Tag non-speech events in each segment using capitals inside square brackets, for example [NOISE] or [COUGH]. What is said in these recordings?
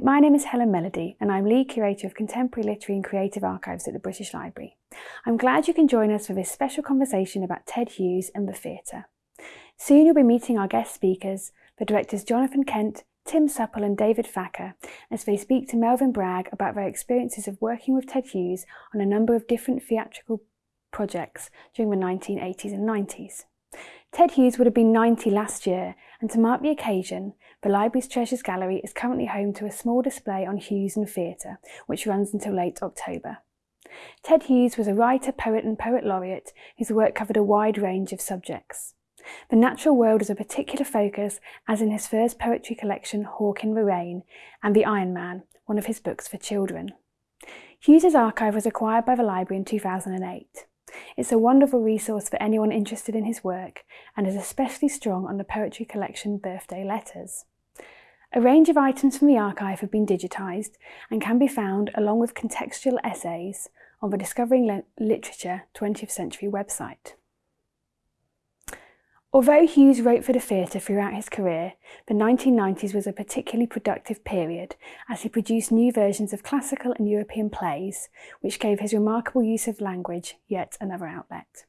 My name is Helen Melody and I'm Lead Curator of Contemporary Literary and Creative Archives at the British Library. I'm glad you can join us for this special conversation about Ted Hughes and the theatre. Soon you'll be meeting our guest speakers, the directors Jonathan Kent, Tim Supple and David Thacker, as they speak to Melvyn Bragg about their experiences of working with Ted Hughes on a number of different theatrical projects during the 1980s and 90s. Ted Hughes would have been 90 last year, and to mark the occasion, the library's Treasures Gallery is currently home to a small display on Hughes and Theatre, which runs until late October. Ted Hughes was a writer, poet and poet laureate whose work covered a wide range of subjects. The natural world was a particular focus, as in his first poetry collection, Hawk in the Rain, and The Iron Man, one of his books for children. Hughes's archive was acquired by the library in 2008. It's a wonderful resource for anyone interested in his work and is especially strong on the poetry collection Birthday Letters. A range of items from the archive have been digitised and can be found along with contextual essays on the Discovering Literature 20th Century website. Although Hughes wrote for the theatre throughout his career, the 1990s was a particularly productive period as he produced new versions of classical and European plays, which gave his remarkable use of language yet another outlet.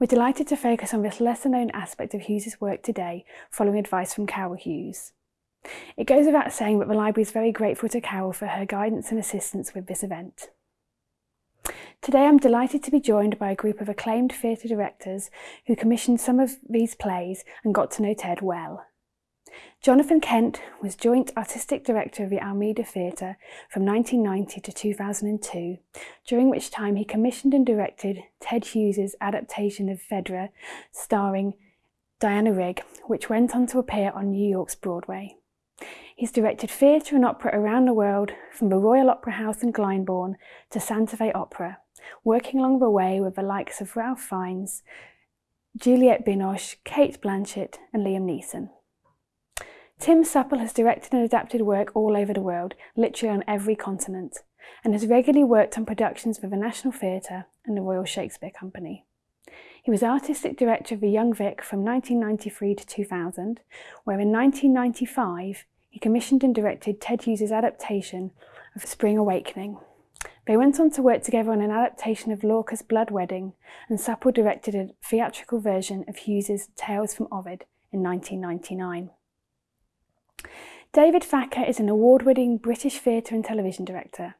We're delighted to focus on this lesser known aspect of Hughes's work today, following advice from Carol Hughes. It goes without saying that the library is very grateful to Carol for her guidance and assistance with this event. Today I'm delighted to be joined by a group of acclaimed theatre directors who commissioned some of these plays and got to know Ted well. Jonathan Kent was Joint Artistic Director of the Almeida Theatre from 1990 to 2002, during which time he commissioned and directed Ted Hughes's adaptation of Phaedra starring Diana Rigg, which went on to appear on New York's Broadway. He's directed theatre and opera around the world, from the Royal Opera House in Glyndebourne to Santa Fe Opera, working along the way with the likes of Ralph Fiennes, Juliette Binoche, Cate Blanchett and Liam Neeson. Tim Supple has directed and adapted work all over the world, literally on every continent, and has regularly worked on productions for the National Theatre and the Royal Shakespeare Company. He was artistic director of the Young Vic from 1993 to 2000, where in 1995 he commissioned and directed Ted Hughes' adaptation of Spring Awakening, they went on to work together on an adaptation of Lorca's Blood Wedding, and Supple directed a theatrical version of Hughes's Tales from Ovid in 1999. David Thacker is an award-winning British theatre and television director.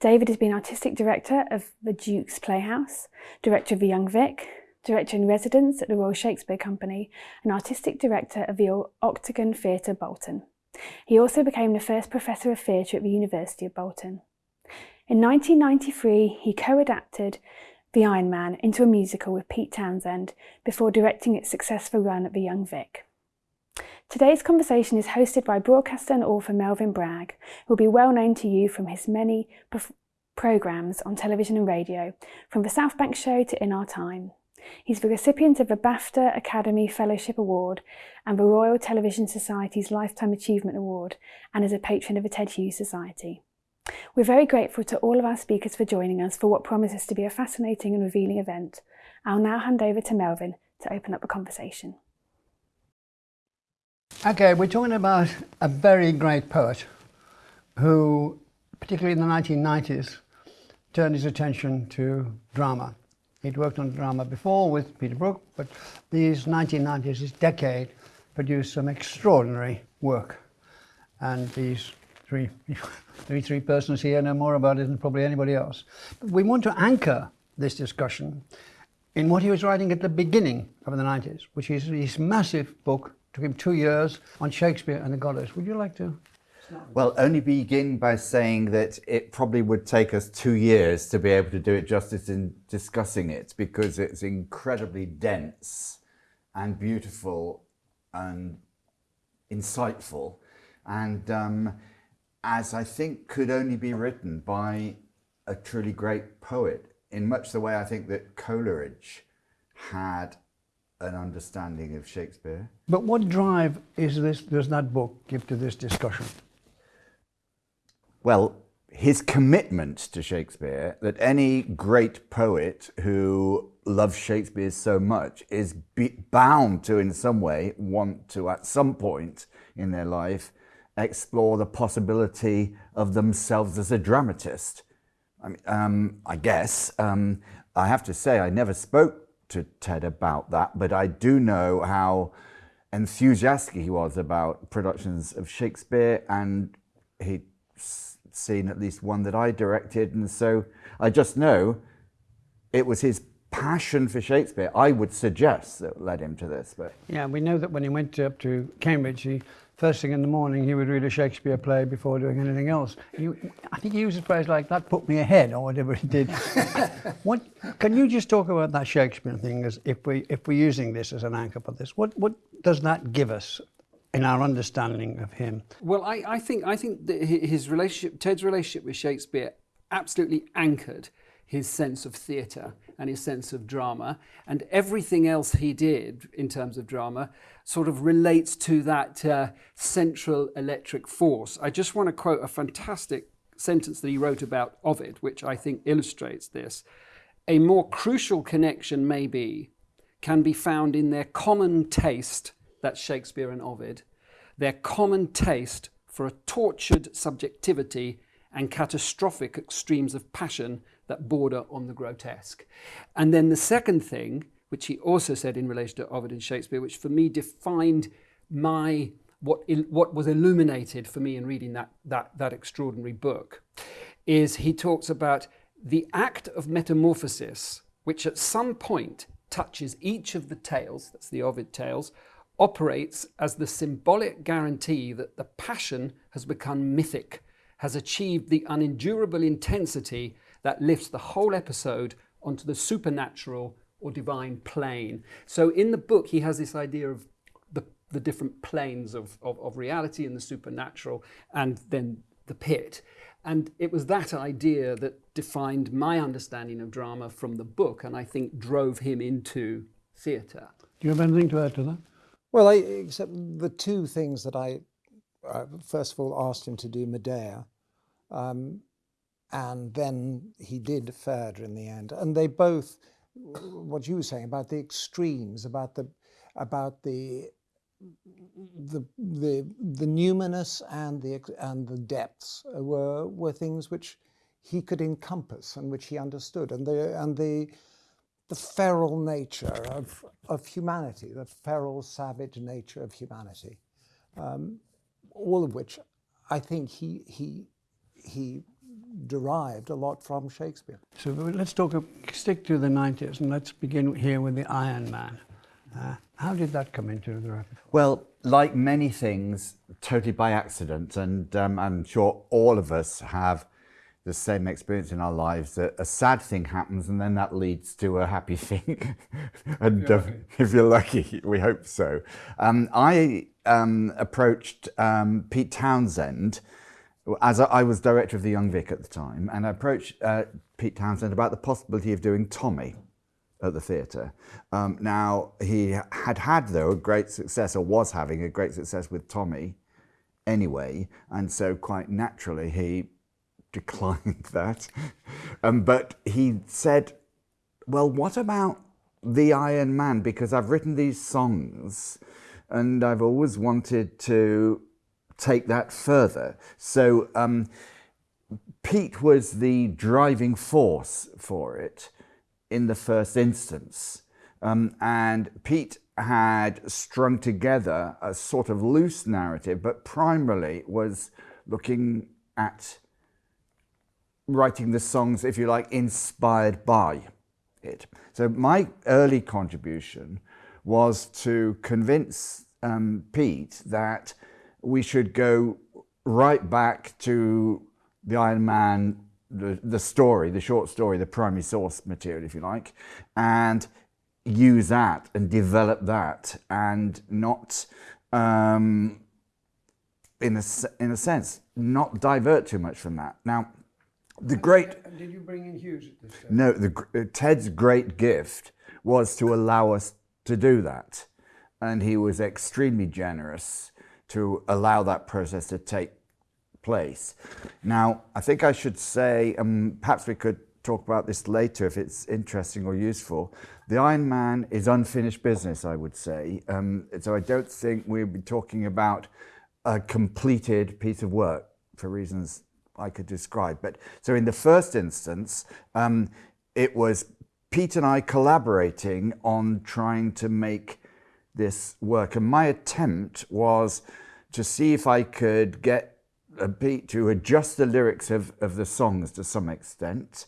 David has been artistic director of the Duke's Playhouse, director of the Young Vic, director in residence at the Royal Shakespeare Company, and artistic director of the Octagon Theatre Bolton. He also became the first professor of theatre at the University of Bolton. In 1993, he co-adapted The Iron Man into a musical with Pete Townshend before directing its successful run at the Young Vic. Today's conversation is hosted by broadcaster and author Melvyn Bragg, who will be well known to you from his many programmes on television and radio, from The South Bank Show to In Our Time. He's the recipient of the BAFTA Academy Fellowship Award and the Royal Television Society's Lifetime Achievement Award, and is a patron of the Ted Hughes Society. We're very grateful to all of our speakers for joining us for what promises to be a fascinating and revealing event. I'll now hand over to Melvyn to open up the conversation. Okay, we're talking about a very great poet who, particularly in the 1990s, turned his attention to drama. He'd worked on drama before with Peter Brook, but these 1990s, this decade, produced some extraordinary work. And these three, [LAUGHS] three, three persons here know more about it than probably anybody else. But we want to anchor this discussion in what he was writing at the beginning of the 90s, which is his massive book, took him two years, on Shakespeare and the Goddess. Would you like to? Well, only begin by saying that it probably would take us two years to be able to do it justice in discussing it because it's incredibly dense and beautiful and insightful. And um, as I think could only be written by a truly great poet in much the way I think that Coleridge had an understanding of Shakespeare. But what drive is this, does that book give to this discussion? Well, his commitment to Shakespeare, that any great poet who loves Shakespeare so much is bound to in some way want to at some point in their life explore the possibility of themselves as a dramatist. I, mean, um, I guess um, I have to say I never spoke to Ted about that, but I do know how enthusiastic he was about productions of Shakespeare, and he'd seen at least one that I directed, and so I just know it was his passion for Shakespeare, I would suggest, that led him to this. But yeah, we know that when he went up to Cambridge, he first thing in the morning he would read a Shakespeare play before doing anything else. He, I think he used a phrase like that put me ahead or whatever he did. [LAUGHS] what can you just talk about that Shakespeare thing as if we if we're using this as an anchor for this? What what does that give us in our understanding of him? Well, I, I think I think that his relationship, Ted's relationship with Shakespeare, absolutely anchored his sense of theatre and his sense of drama. And everything else he did in terms of drama sort of relates to that uh, central electric force. I just want to quote a fantastic sentence that he wrote about Ovid, which I think illustrates this. A more crucial connection, maybe, can be found in their common taste, that's Shakespeare and Ovid, their common taste for a tortured subjectivity and catastrophic extremes of passion that border on the grotesque. And then the second thing, which he also said in relation to Ovid and Shakespeare, which for me defined my what what was illuminated for me in reading that that that extraordinary book, is he talks about the act of metamorphosis, which at some point touches each of the tales, that's the Ovid tales, operates as the symbolic guarantee that the passion has become mythic, has achieved the unendurable intensity that lifts the whole episode onto the supernatural or divine plane. So in the book, he has this idea of the, the different planes of, of, of reality and the supernatural, and then the pit. And it was that idea that defined my understanding of drama from the book, and I think drove him into theatre. Do you have anything to add to that? Well, I, except the two things that I, uh, first of all, asked him to do Medea. Um, and then he did Phaedra in the end. And they both, what you were saying about the extremes, about the, about the, the, the, the numinous and the, and the depths were, were things which he could encompass and which he understood. And the, and the, the feral nature of, of humanity, the feral, savage nature of humanity, um, all of which I think he, he, he derived a lot from Shakespeare. So let's talk, stick to the 90s and let's begin here with the Iron Man. Uh, how did that come into the repertoire? Well, like many things, totally by accident, and um, I'm sure all of us have the same experience in our lives that a sad thing happens and then that leads to a happy [LAUGHS] thing. and uh, if you're lucky, we hope so. Um, I um, approached um, Pete Townshend as I was director of the Young Vic at the time, and I approached uh, Pete Townshend about the possibility of doing Tommy at the theatre. Um, now, he had had, though, a great success, or was having a great success with Tommy anyway, and so quite naturally he [LAUGHS] declined that. um, but he said, well, what about the Iron Man? Because I've written these songs and I've always wanted to take that further. So um, Pete was the driving force for it in the first instance. Um, and Pete had strung together a sort of loose narrative, but primarily was looking at writing the songs, if you like, inspired by it. So my early contribution was to convince um, Pete that we should go right back to the Iron Man, the, the story, the short story, the primary source material, if you like, and use that and develop that and not, um, in, a, in a sense, not divert too much from that. Now, the great... Did you bring in Hughes at this time? No, the, uh, Ted's great gift was to allow us to do that. And he was extremely generous to allow that process to take place. Now, I think I should say, um, perhaps we could talk about this later if it's interesting or useful. The Iron Man is unfinished business, I would say. Um, so I don't think we'll be talking about a completed piece of work for reasons I could describe. But so in the first instance, um, it was Pete and I collaborating on trying to make this work. And my attempt was to see if I could get a beat to adjust the lyrics of, of the songs to some extent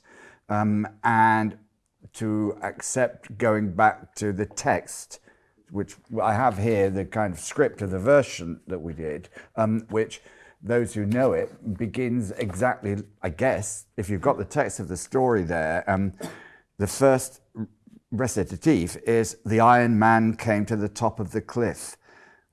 um, and to accept going back to the text, which I have here, the kind of script of the version that we did, um, which those who know it begins exactly, I guess, if you've got the text of the story there, um, the first recitative is The Iron Man came to the top of the cliff.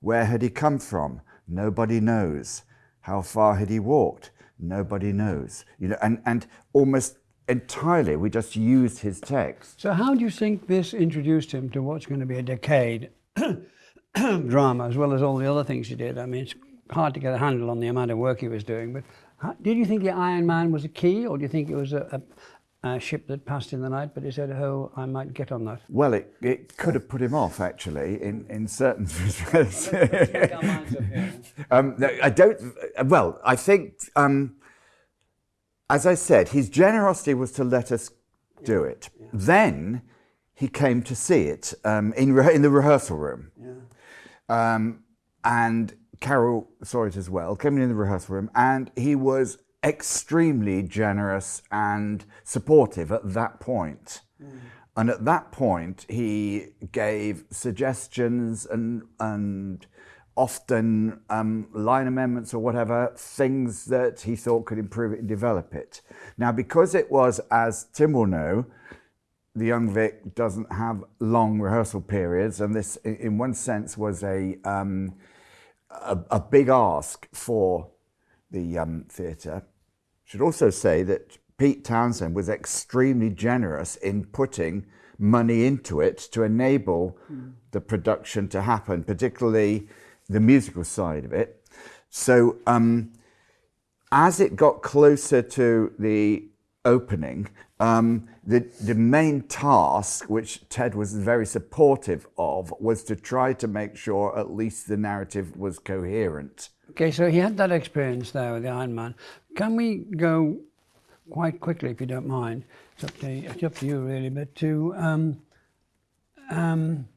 Where had he come from? Nobody knows. How far had he walked? Nobody knows. You know, and, and almost entirely we just used his text. So how do you think this introduced him to what's going to be a decade [COUGHS] drama as well as all the other things he did? I mean, it's hard to get a handle on the amount of work he was doing, but how, did you think the Iron Man was a key or do you think it was a, a, a ship that passed in the night, but he said, oh, I might get on that? Well, it, it could have put him off, actually, in, in certain [LAUGHS] respects. um, I don't, well, I think, um, as I said, his generosity was to let us do it. Yeah. Then he came to see it um, in, in the rehearsal room. Yeah. Um, and Carol saw it as well, came in the rehearsal room, and he was extremely generous and supportive at that point. Mm. And at that point, he gave suggestions and, and often um, line amendments or whatever, things that he thought could improve it and develop it. Now, because it was, as Tim will know, the Young Vic doesn't have long rehearsal periods, and this, in one sense, was a um, a, a, big ask for the um, theatre. Should also say that Pete Townshend was extremely generous in putting money into it to enable mm. the production to happen, particularly the musical side of it. So um, as it got closer to the opening, um, the, the main task, which Ted was very supportive of, was to try to make sure at least the narrative was coherent. Okay, so he had that experience there with the Iron Man. Can we go quite quickly, if you don't mind? It's up to, it's up to you, really, but to um, um,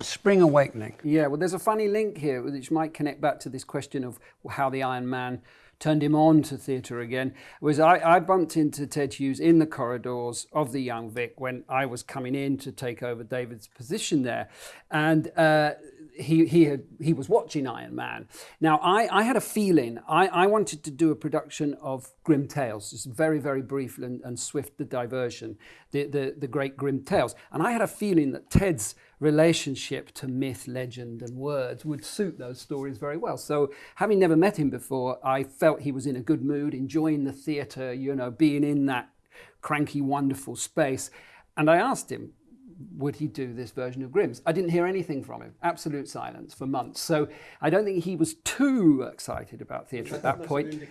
Spring Awakening. Yeah, well, there's a funny link here which might connect back to this question of how the Iron Man turned him on to theatre again was I, I, bumped into Ted Hughes in the corridors of the Young Vic when I was coming in to take over David's position there. And uh, he, he, had, he was watching Iron Man. Now, I, I had a feeling, I, I wanted to do a production of Grimm Tales, just very, very brief and, and swift the diversion, the, the, the great Grimm Tales. And I had a feeling that Ted's relationship to myth, legend, and words would suit those stories very well. So, having never met him before, I felt he was in a good mood, enjoying the theatre, you know, being in that cranky, wonderful space. And I asked him, would he do this version of Grimm's? I didn't hear anything from him. Absolute silence for months. So I don't think he was too excited about theatre at that point.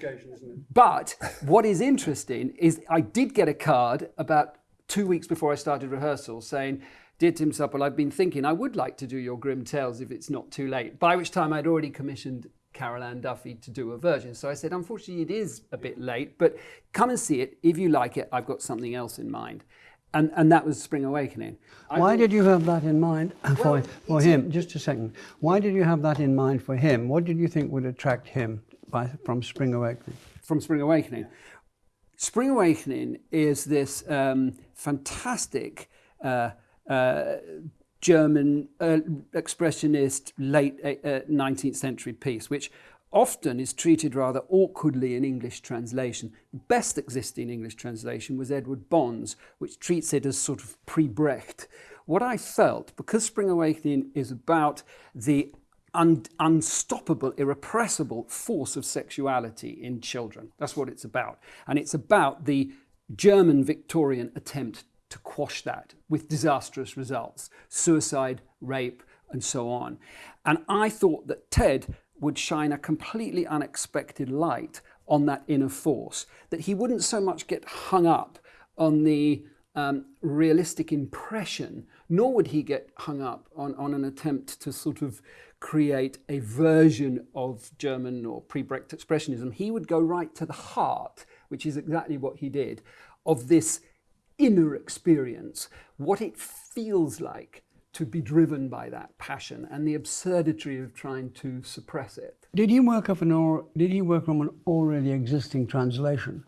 But what is interesting is I did get a card about two weeks before I started rehearsal saying, Dear Tim Supple, I've been thinking I would like to do your Grimm Tales if it's not too late. By which time I'd already commissioned Carol Ann Duffy to do a version. So I said, unfortunately, it is a bit late, but come and see it. If you like it, I've got something else in mind and, and that was Spring Awakening. Why did you have that in mind for, well, for him? Just a second. Why did you have that in mind for him? What did you think would attract him by, from Spring Awakening? From Spring Awakening. Spring Awakening is this um, fantastic uh, uh, German uh, expressionist late 19th uh, century piece, which often is treated rather awkwardly in English translation. The best existing English translation was Edward Bond's, which treats it as sort of pre-Brecht. What I felt, because Spring Awakening is about the un unstoppable, irrepressible force of sexuality in children. That's what it's about. And it's about the German Victorian attempt to quash that with disastrous results, suicide, rape, and so on. And I thought that Ted would shine a completely unexpected light on that inner force, that he wouldn't so much get hung up on the um, realistic impression, nor would he get hung up on, on an attempt to sort of create a version of German or pre-Brecht expressionism. He would go right to the heart, which is exactly what he did, of this inner experience, what it feels like to be driven by that passion and the absurdity of trying to suppress it. Did he work off an or did he work from an already existing translation?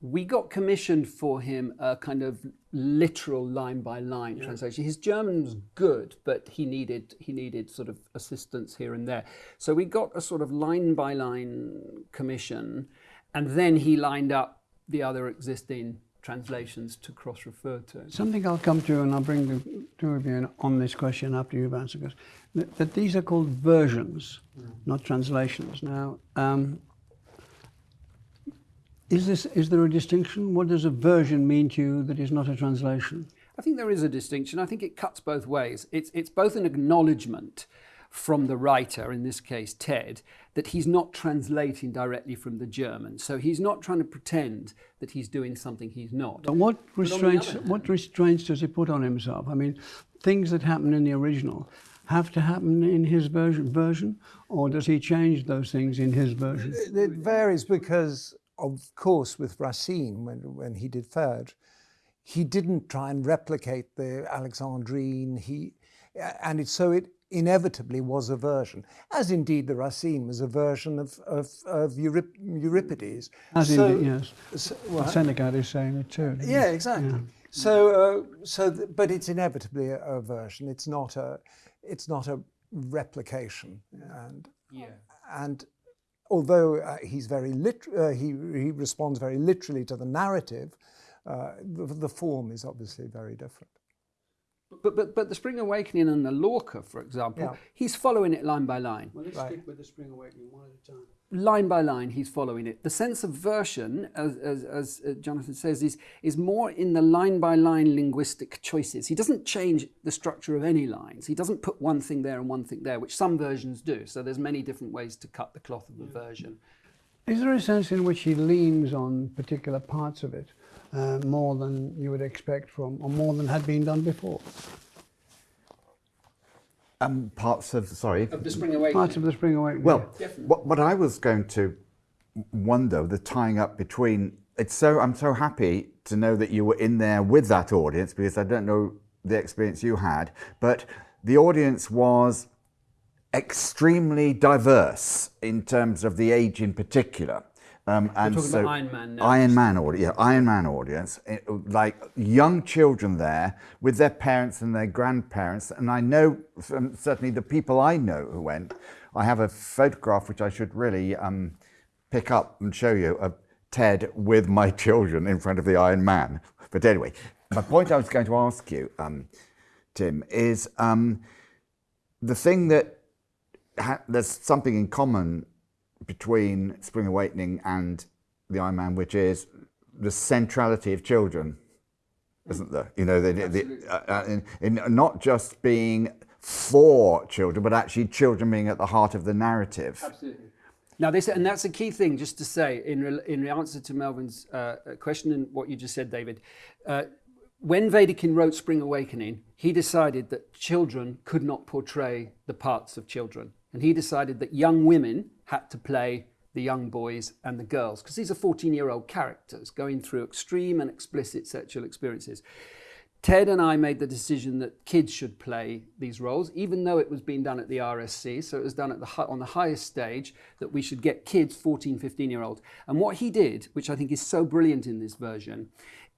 We got commissioned for him a kind of literal line by line translation. His German was good, but he needed he needed sort of assistance here and there. So we got a sort of line by line commission, and then he lined up the other existing translations to cross-refer to. Something I'll come to, and I'll bring the two of you on this question after you've answered this. That, that these are called versions, mm. not translations. Now, um, is this is there a distinction? What does a version mean to you that is not a translation? I think there is a distinction. I think it cuts both ways. It's it's both an acknowledgement from the writer, in this case Ted, that he's not translating directly from the German. So he's not trying to pretend that he's doing something he's not. But what restraints, but what restraints does he put on himself? I mean, things that happen in the original have to happen in his version, version or does he change those things in his version? It varies because, of course, with Racine, when, when he did Phèdre, he didn't try and replicate the Alexandrine. He, and it, so it inevitably was a version, as indeed the Racine was a version of, of, of Eurip Euripides. As so, indeed, yes. So, well, Seneca is saying it too. Yeah, exactly. Yeah. So, uh, so, but it's inevitably a, a, version. It's not a, it's not a replication. And yeah. and although uh, he's very lit, uh, he he responds very literally to the narrative, uh, the, the form is obviously very different. But, but, but the Spring Awakening and the Lorca, for example, yeah. he's following it line by line. Well, let's right. stick with the Spring Awakening one at a time. Line by line, he's following it. The sense of version, as, as, as uh, Jonathan says, is, is more in the line by line linguistic choices. He doesn't change the structure of any lines. He doesn't put one thing there and one thing there, which some versions do. So there's many different ways to cut the cloth of a version. Is there a sense in which he leans on particular parts of it? Uh, more than you would expect from, or more than had been done before. Um, parts of, sorry. Of the Spring Awakening. Parts of the Spring Awakening. Well, what, what I was going to wonder, the tying up between, it's so, I'm so happy to know that you were in there with that audience because I don't know the experience you had, but the audience was extremely diverse in terms of the age in particular. Um, and We're talking so about Iron Man now. Iron Man audience, yeah, Iron Man audience, it, like young children there with their parents and their grandparents. And I know certainly the people I know who went. I have a photograph which I should really um, pick up and show you of Ted with my [LAUGHS] children in front of the Iron Man. But anyway, my point I was going to ask you, um, Tim, is um, the thing that there's something in common between Spring Awakening and the Iron Man, which is the centrality of children, isn't there? You know, the, the, uh, uh, in, in not just being for children, but actually children being at the heart of the narrative. Absolutely. Now, this, and that's a key thing just to say in, in answer to Melvyn's uh, question and what you just said, David. Uh, when Wedekind wrote Spring Awakening, he decided that children could not portray the parts of children. And he decided that young women had to play the young boys and the girls, because these are 14 year old characters going through extreme and explicit sexual experiences. Ted and I made the decision that kids should play these roles, even though it was being done at the RSC. So it was done at the, on the highest stage that we should get kids, 14, 15 year olds. And what he did, which I think is so brilliant in this version,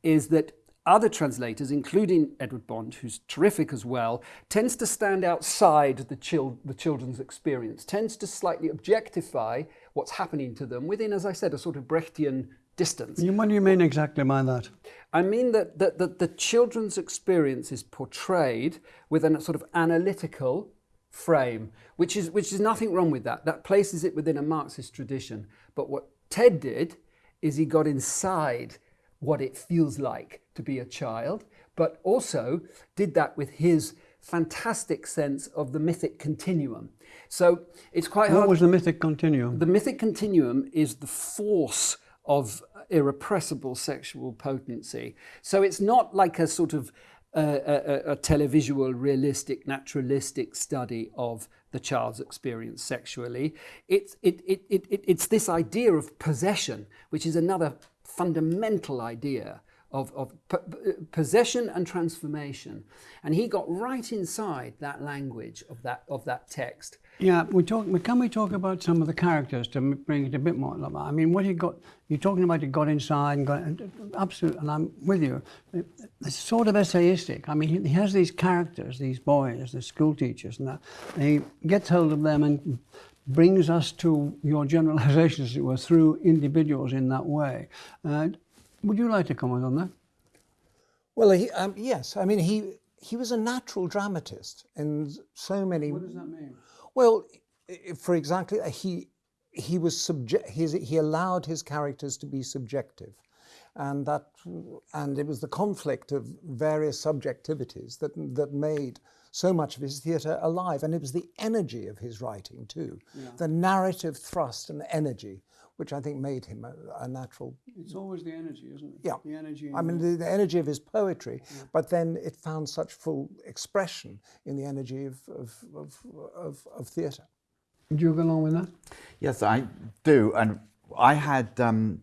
is that other translators, including Edward Bond, who's terrific as well, tends to stand outside the, chil the children's experience, tends to slightly objectify what's happening to them within, as I said, a sort of Brechtian distance. What do you mean exactly by that? I mean that, that, that the children's experience is portrayed with a sort of analytical frame, which is, which is nothing wrong with that. That places it within a Marxist tradition. But what Ted did is he got inside what it feels like to be a child, but also did that with his fantastic sense of the mythic continuum. So it's quite what hard. What was the mythic continuum? The mythic continuum is the force of irrepressible sexual potency. So it's not like a sort of uh, a, a, televisual, realistic, naturalistic study of the child's experience sexually. It's, it, it, it, it's this idea of possession, which is another fundamental idea of, of possession and transformation. And he got right inside that language of that, of that text. Yeah, we talk. Can we talk about some of the characters to bring it a bit more? I mean, what he got. You're talking about he got inside and got absolutely, and I'm with you. It's sort of essayistic. I mean, he, has these characters, these boys, the school teachers, and that. And he gets hold of them and brings us to your generalizations, as it were, through individuals in that way. Uh, would you like to comment on that? Well, he, um, yes. I mean, he he was a natural dramatist in so many. What does that mean? Well, for exactly, uh, he, he was subject, he allowed his characters to be subjective. And that, and it was the conflict of various subjectivities that, that made so much of his theatre alive. And it was the energy of his writing too, yeah. the narrative thrust and energy, which I think made him a, a, natural. It's always the energy, isn't it? Yeah. The energy. I mean, the, the, energy of his poetry, yeah. but then it found such full expression in the energy of, of, of, of, of theatre. Do you go along with that? Yes, I do. And I had um,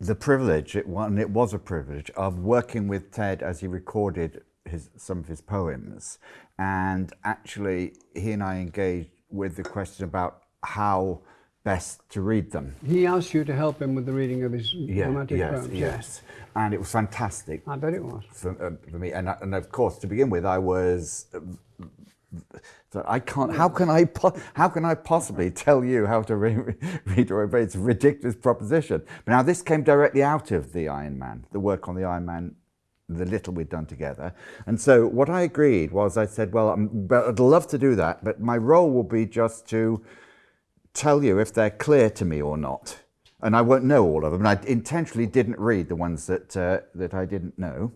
the privilege, it, and it was a privilege, of working with Ted as he recorded his, some of his poems. And actually, he and I engaged with the question about how best to read them. He asked you to help him with the reading of his yeah, romantic yes, poems. Yes, and it was fantastic. I bet it was. For, uh, for me, and, and of course, to begin with, I was... Uh, so I can't. How can I? How can I possibly tell you how to re [LAUGHS] read or obey? It's a ridiculous proposition. But now this came directly out of the Iron Man, the work on the Iron Man, the little we'd done together. And so what I agreed was, I said, well, i I'd love to do that, but my role will be just to tell you if they're clear to me or not. And I won't know all of them. And I intentionally didn't read the ones that, uh, that I didn't know.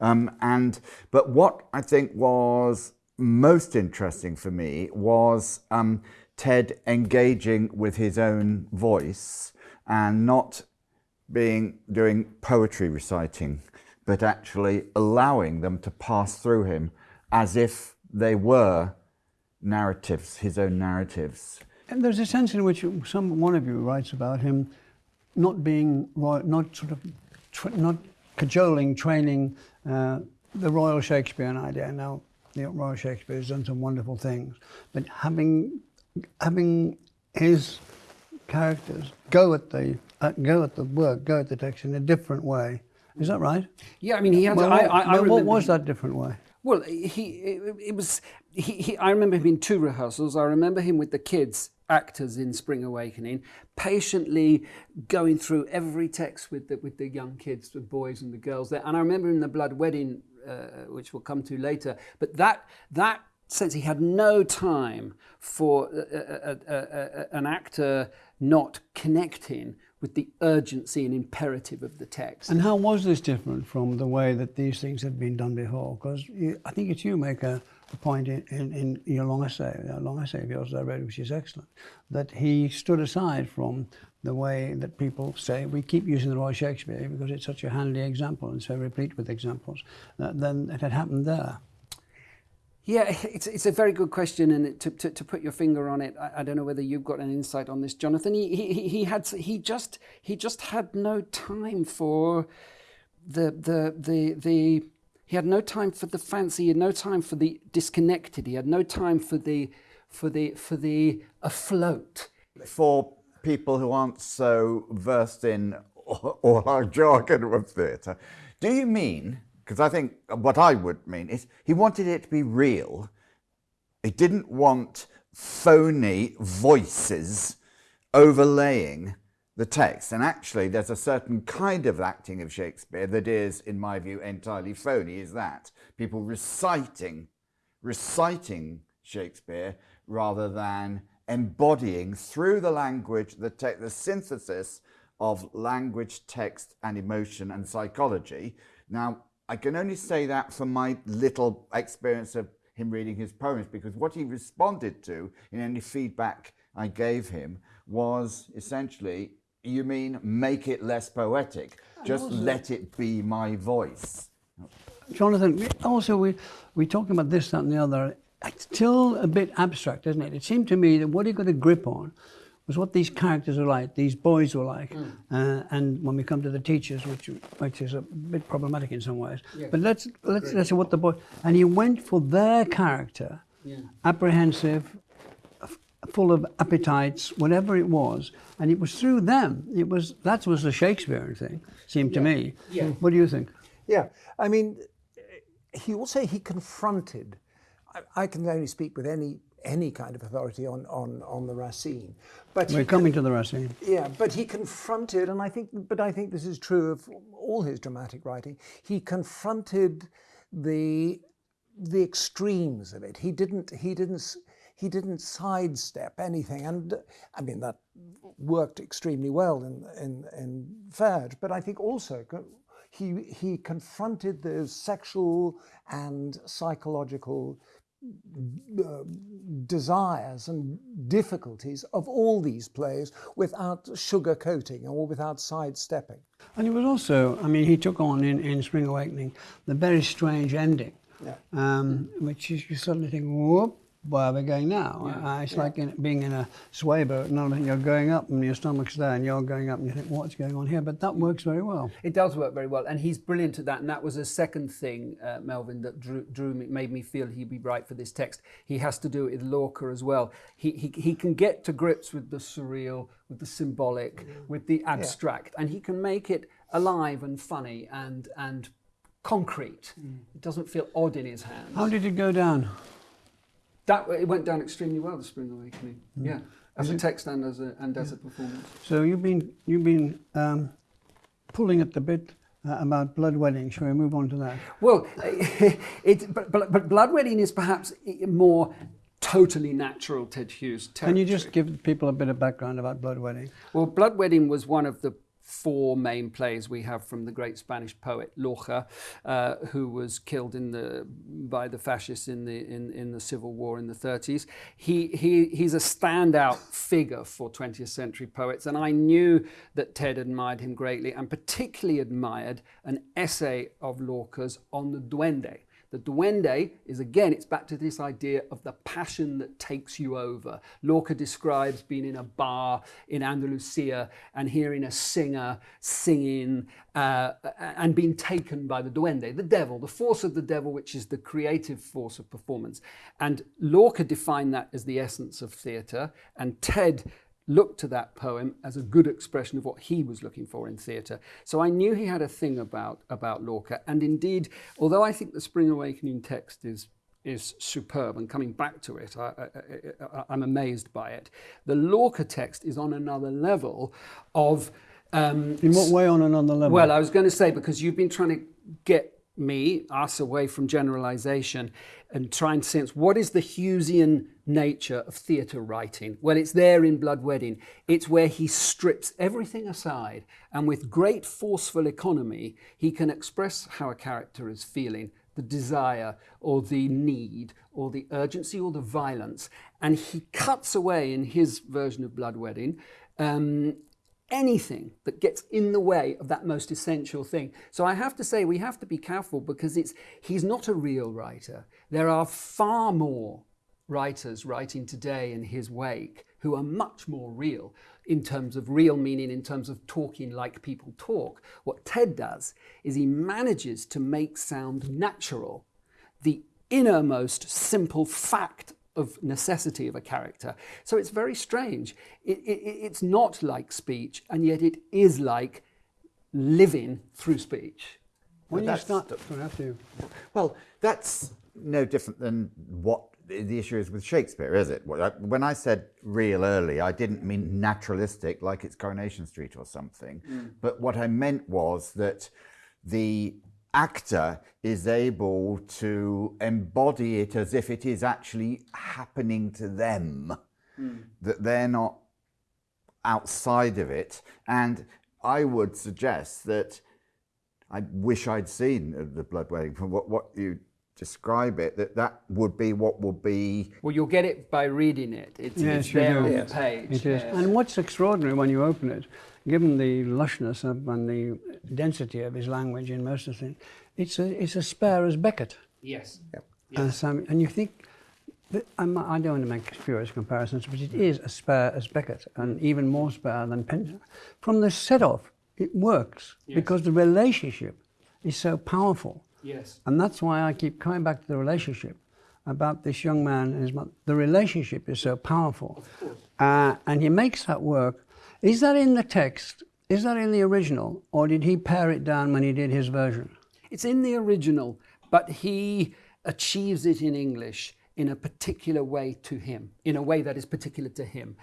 Um, and, but what I think was most interesting for me was um, Ted engaging with his own voice and not being doing poetry reciting, but actually allowing them to pass through him as if they were narratives, his own narratives. And there's a sense in which some one of you writes about him not being not sort of not cajoling, training uh, the Royal Shakespearean idea. Now, the Royal Shakespeare has done some wonderful things, but having having his characters go at the uh, go at the work, go at the text in a different way. Is that right? Yeah, I mean, he had. Well, I, I, well, what was that different way? Well, he it, it was. He, he, I remember him in two rehearsals. I remember him with the kids actors in Spring Awakening, patiently going through every text with the, with the young kids, the boys and the girls there. And I remember in the Blood Wedding, uh, which we'll come to later, but that, that sense he had no time for a, a, a, an actor not connecting with the urgency and imperative of the text. And how was this different from the way that these things had been done before? Because I think it's you make a, a point in, in, in, your long essay, a long essay of yours that I read, which is excellent, that he stood aside from the way that people say we keep using the Royal Shakespeare because it's such a handy example and so replete with examples. Uh, that then it had happened there. Yeah, [LAUGHS] it's, it's a very good question, and to, to, to put your finger on it, I, I, don't know whether you've got an insight on this, Jonathan. He, he, he had he just he just had no time for the the the the he had no time for the fancy. He had no time for the disconnected. He had no time for the for the for the afloat. For people who aren't so versed in all our jargon of theatre, do you mean because I think uh, what I would mean is he wanted it to be real. He didn't want phony voices overlaying the text. And actually, there's a certain kind of acting of Shakespeare that is, in my view, entirely phony, is that people reciting, reciting Shakespeare rather than embodying through the language, the, the synthesis of language, text, and emotion and psychology. Now, I can only say that from my little experience of him reading his poems because what he responded to in any feedback I gave him was essentially you mean make it less poetic? Just let it be my voice. Jonathan, also we we talking about this, that, and the other. It's still a bit abstract, isn't it? It seemed to me that what he got a grip on was what these characters were like, these boys were like, uh, and when we come to the teachers, which which is a bit problematic in some ways. But let's let's let's say what the boy and he went for their character, apprehensive, full of appetites, whatever it was, and it was through them. It was that was the Shakespearean thing, seemed to me. Yeah. What do you think? Yeah, I mean, he also he confronted. I, I can only speak with any any kind of authority on on on the Racine, but We're coming to the Racine. Yeah, but he confronted, and I think, but I think this is true of all his dramatic writing. He confronted the the extremes of it. He didn't. He didn't. He didn't sidestep anything, and I mean that worked extremely well in in, in Verge. But I think also he he confronted the sexual and psychological uh, desires and difficulties of all these plays without sugarcoating or without sidestepping. And it was also, I mean, he took on in, in Spring Awakening the very strange ending, Yeah. um, which is you suddenly think, whoop, where we're we going now? Uh, it's like in, being in a sway boat and you're going up and your stomach's there and you're going up and you think, what's going on here? But that works very well. It does work very well, and he's brilliant at that. And that was a second thing, uh, Melvyn, that drew, drew me, made me feel he'd be right for this text. He has to do it with Lorca as well. He, he, he can get to grips with the surreal, with the symbolic, with the abstract, and he can make it alive and funny and and concrete. It doesn't feel odd in his hands. How did it go down? That it went down extremely well. The Spring Awakening, yeah, as a text and as a and as a performance. So you've been, you've been um, pulling at the bit uh, about blood wedding. Shall we move on to that? Well, [LAUGHS] it, but, but, but Blood Wedding is perhaps more totally natural Ted Hughes Can you just give people a bit of background about blood wedding? Well, Blood Wedding was one of the four main plays we have from the great Spanish poet Lorca, uh, who was killed in the by the fascists in the in, in the Civil War in the 30s. He, he he's a standout figure for 20th century poets, and I knew that Ted admired him greatly, and particularly admired an essay of Lorca's on the Duende. The duende is again, it's back to this idea of the passion that takes you over. Lorca describes being in a bar in Andalusia and hearing a singer singing uh, and being taken by the duende, the devil, the force of the devil, which is the creative force of performance. And Lorca defined that as the essence of theatre, and Ted looked to that poem as a good expression of what he was looking for in theatre. So I knew he had a thing about, about Lorca. And indeed, although I think the Spring Awakening text is, is superb, and coming back to it, I, I'm amazed by it, the Lorca text is on another level of. Um, In what way on another level? well, I was going to say because you've been trying to get me, us, away from generalization and try and sense what is the Hughesian nature of theatre writing. Well, it's there in Blood Wedding. It's where he strips everything aside and with great forceful economy, he can express how a character is feeling the desire or the need or the urgency or the violence. And he cuts away in his version of Blood Wedding um, anything that gets in the way of that most essential thing. So I have to say we have to be careful because it's he's not a real writer. There are far more writers writing today in his wake who are much more real in terms of real meaning in terms of talking like people talk. What Ted does is he manages to make sound natural the innermost simple fact of necessity of a character. So it's very strange. It, it, it's not like speech, and yet it is like living through speech. when you that's start, you. Well, that's no different than what the issue is with Shakespeare, is it? When I said real early, I didn't mean naturalistic, like it's Coronation Street or something. Mm. But what I meant was that the actor is able to embody it as if it is actually happening to them, hmm. that they're not outside of it. And I would suggest that I wish I'd seen the Blood Wedding. From what, what you describe it, that that would be what would be. Well, you'll get it by reading it. It's, Yes, it's you there do. on Yes. the page. It is. yes. And what's extraordinary when you open it, given the lushness of, and the density of his language in most of the things, it's, a, it's as spare as Beckett. Yes. And, so, and you think, that, I'm, I don't want to make spurious comparisons, but it is as spare as Beckett and even more spare than Pen. From the set off, it works Yes. because the relationship is so powerful. Yes. And that's why I keep coming back to the relationship about this young man and his mother. The relationship is so powerful. Uh, and he makes that work. Is that in the text? Is that in the original? Or did he pare it down when he did his version? It's in the original, but he achieves it in English in a particular way to him, in a way that is particular to him.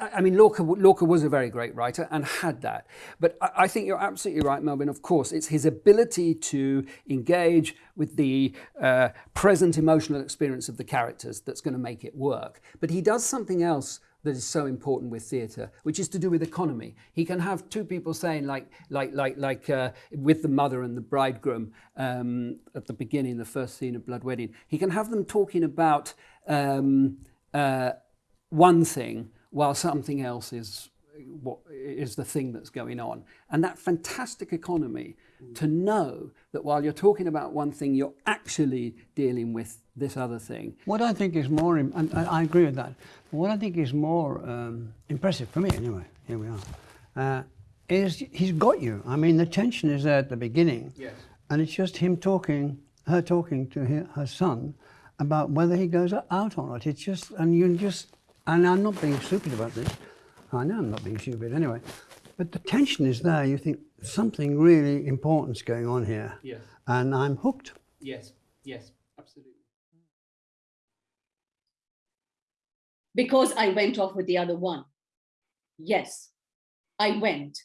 I mean, Lorca, Lorca was a very great writer and had that. But I, I think you're absolutely right, Melvyn. Of course, it's his ability to engage with the uh, present emotional experience of the characters that's going to make it work. But he does something else that is so important with theatre, which is to do with economy. He can have two people saying, like, like, like, like, uh, with the mother and the bridegroom um, at the beginning, the first scene of Blood Wedding. He can have them talking about um, uh, one thing while something else is what is the thing that's going on. And that fantastic economy to know that while you're talking about one thing, you're actually dealing with this other thing. What I think is more, and I I agree with that, what I think is more um, impressive, for me anyway, here we are, uh, is he's got you. I mean, the tension is there at the beginning. Yes. And it's just him talking, her talking to her, her son about whether he goes out or not. It's just, and you just, and I'm not being stupid about this. I know I'm not being stupid anyway. But the tension is there. You think something really important's going on here. Yes. And I'm hooked. Yes, yes, absolutely. because I went off with the other one. Yes, I went.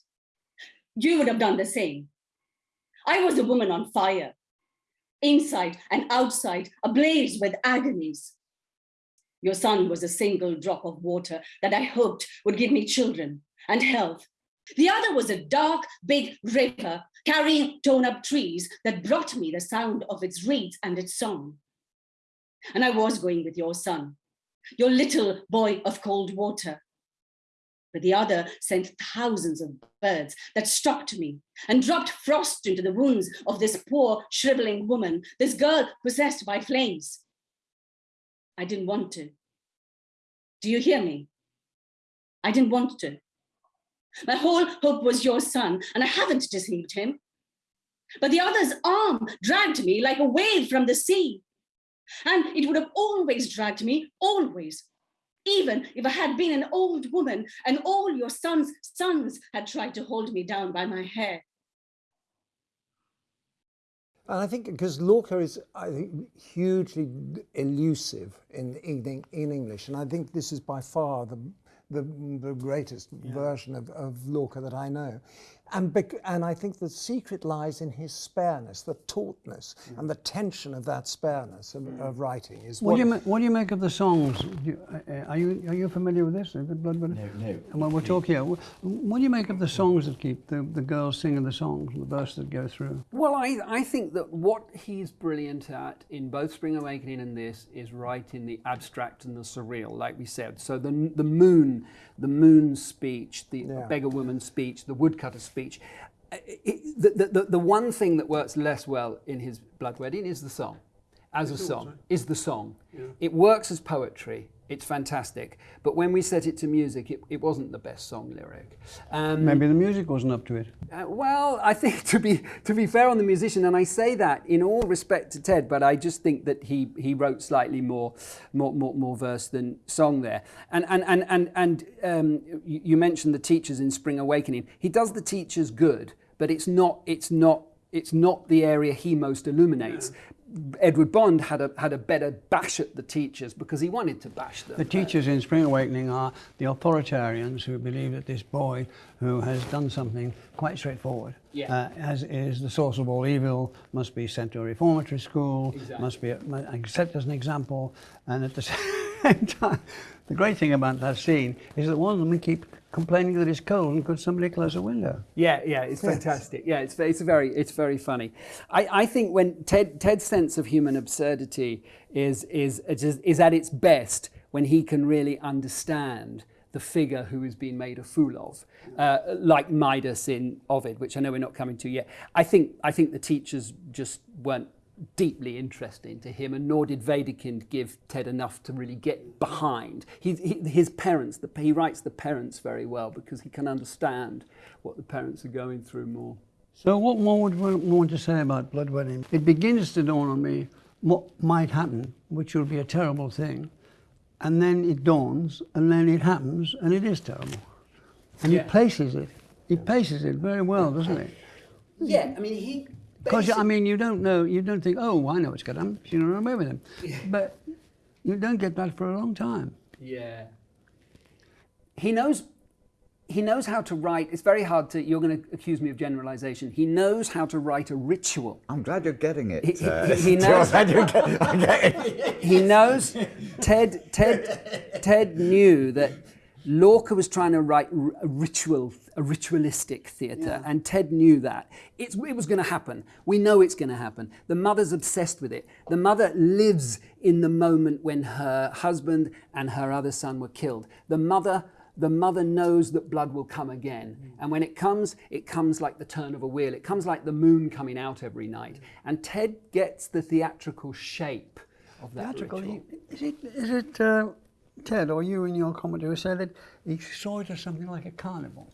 You would have done the same. I was a woman on fire, inside and outside, ablaze with agonies. Your son was a single drop of water that I hoped would give me children and health. The other was a dark, big river carrying torn up trees that brought me the sound of its reeds and its song. And I was going with your son, your little boy of cold water. But the other sent thousands of birds that stalked me and dropped frost into the wounds of this poor, shriveling woman, this girl possessed by flames. I didn't want to. Do you hear me? I didn't want to. My whole hope was your son, and I haven't deceived him. But the other's arm dragged me like a wave from the sea. And it would have always dragged me, always. Even if I had been an old woman and all your son's sons had tried to hold me down by my hair. And I think because Lorca is, I think, hugely elusive in, in, in English, and I think this is by far the, the, the greatest version of, of Lorca that I know. And, bec- and I think the secret lies in his spareness, the tautness, and the tension of that spareness of, of writing. Is What do, you ma- what do you make of the songs? You, uh, uh, are, you, are you familiar with this? The Blood Wedding? No, no. And Well, we'll talk here. What do you make of the songs that keep the, the girls singing the songs, the verses that go through? Well, I, I think that what he's brilliant at in both Spring Awakening and this is writing the abstract and the surreal, like we said. So the the moon, the moon speech, the Yeah. beggar woman speech, the woodcutter speech. Uh, it- the, the, the one thing that works less well in his Blood Wedding is the song. As a song, is the song. It works as poetry. It's fantastic. But when we set it to music, it, it wasn't the best song lyric. Um, Maybe the music wasn't up to it. uh, well, I think [LAUGHS] to be to be fair on the musician, and I say that in all respect to Ted, but I just think that he he wrote slightly more more more, more verse than song there. And and and and and um, you, you mentioned the teachers in Spring Awakening. He does the teachers good, but it's not it's not it's not the area he most illuminates. Edward Bond had a had a better bash at the teachers because he wanted to bash them. The teachers in Spring Awakening are the authoritarians who believe that this boy who has done something quite straightforward, Yeah. uh, as is the source of all evil, must be sent to a reformatory school, Exactly. must be set as an example, and at the [LAUGHS] same time, the great thing about that scene is that one of them we keep complaining that it's cold could somebody close a window? Yeah, yeah, it's fantastic. Yeah, it's it's very it's very funny. I, I think when Ted Ted's sense of human absurdity is is is, is at its best when he can really understand the figure who is being made a fool of, uh, like Midas in Ovid, which I know we're not coming to yet. I think I think the teachers just weren't deeply interesting to him, and nor did Wedekind give Ted enough to really get behind. He, he, his parents, the, he writes the parents very well because he can understand what the parents are going through more. So what more would we want to say about blood wedding? It begins to dawn on me what might happen, which will be a terrible thing, and then it dawns, and then it happens, and it is terrible. And Yeah. he places it. He places it very well, doesn't he? Yeah, I mean, he. Because I mean, you don't know, you don't think, oh, I know what's going to happen. You don't run away with him. But you don't get that for a long time. Yeah. He knows he knows how to write. It's very hard to you're going to accuse me of generalization. He knows how to write a ritual. I'm glad you're getting it. He- he- uh, he [LAUGHS] knows- glad you're get- [LAUGHS] I'm getting it. He knows Ted Ted Ted knew that Lorca was trying to write a ritual a ritualistic theatre and Ted knew that. It's, it was going to happen. We know it's going to happen. The mother's obsessed with it. The mother lives in the moment when her husband and her other son were killed. The mother the mother knows that blood will come again. And when it comes, it comes like the turn of a wheel. It comes like the moon coming out every night. And Ted gets the theatrical shape of that Theatrical, ritual. is it, is it uh, Ted or you in your commentary said that he saw it as something like a carnival?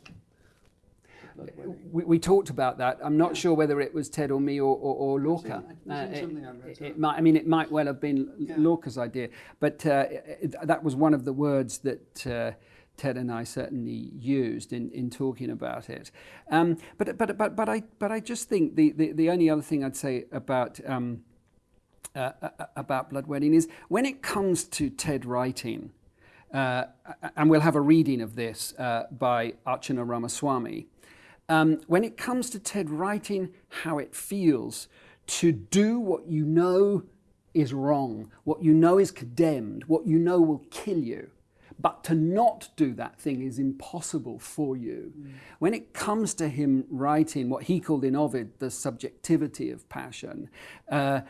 We, we talked about that. I'm not sure whether it was Ted or me or, or, or Lorca. Uh, it, something I've read, it- it might, I mean, it might well have been Lorca's idea, but uh, it, that was one of the words that uh, Ted and I certainly used in, in talking about it. Um, but, but, but, but, I, but I just think the, the, the only other thing I'd say about um, uh, uh, about blood wedding is when it comes to Ted writing, uh, and we'll have a reading of this uh, by Archana Ramaswamy. Um, when it comes to Ted writing how it feels to do what you know is wrong, what you know is condemned, what you know will kill you, but to not do that thing is impossible for you. When it comes to him writing what he called in Ovid the subjectivity of passion, uh,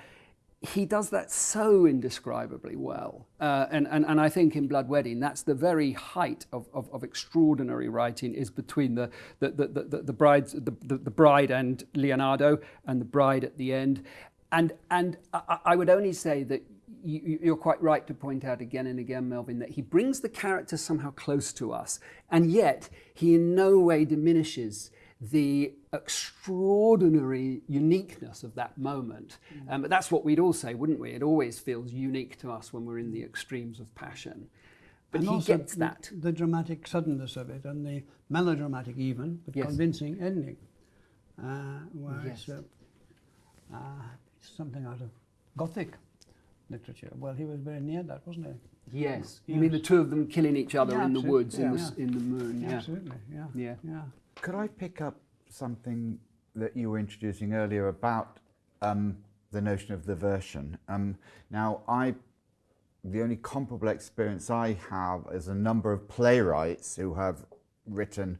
he does that so indescribably well. Uh, and, and, and I think in Blood Wedding, that's the very height of, of, of extraordinary writing is between the, the, the, the, the, the, the, the, bride and Leonardo and the bride at the end. And, and I, I would only say that you- you're quite right to point out again and again, Melvyn, that he brings the character somehow close to us, and yet he in no way diminishes the extraordinary uniqueness of that moment. Um, but that's what we'd all say, wouldn't we? It always feels unique to us when we're in the extremes of passion. But and he also gets that. The dramatic suddenness of it and the melodramatic even, but Yes. convincing ending. Uh, where Yes. uh, uh, something out of Gothic literature. Well, he was very near that, wasn't he? Yes. You mean the two of them killing each other Yeah, in the absolutely. woods, in, the, yeah. in the moon? Yeah. Absolutely, yeah. Yeah. Yeah. Could I pick up something that you were introducing earlier about um, the notion of the version? Um, now, I, the only comparable experience I have is a number of playwrights who have written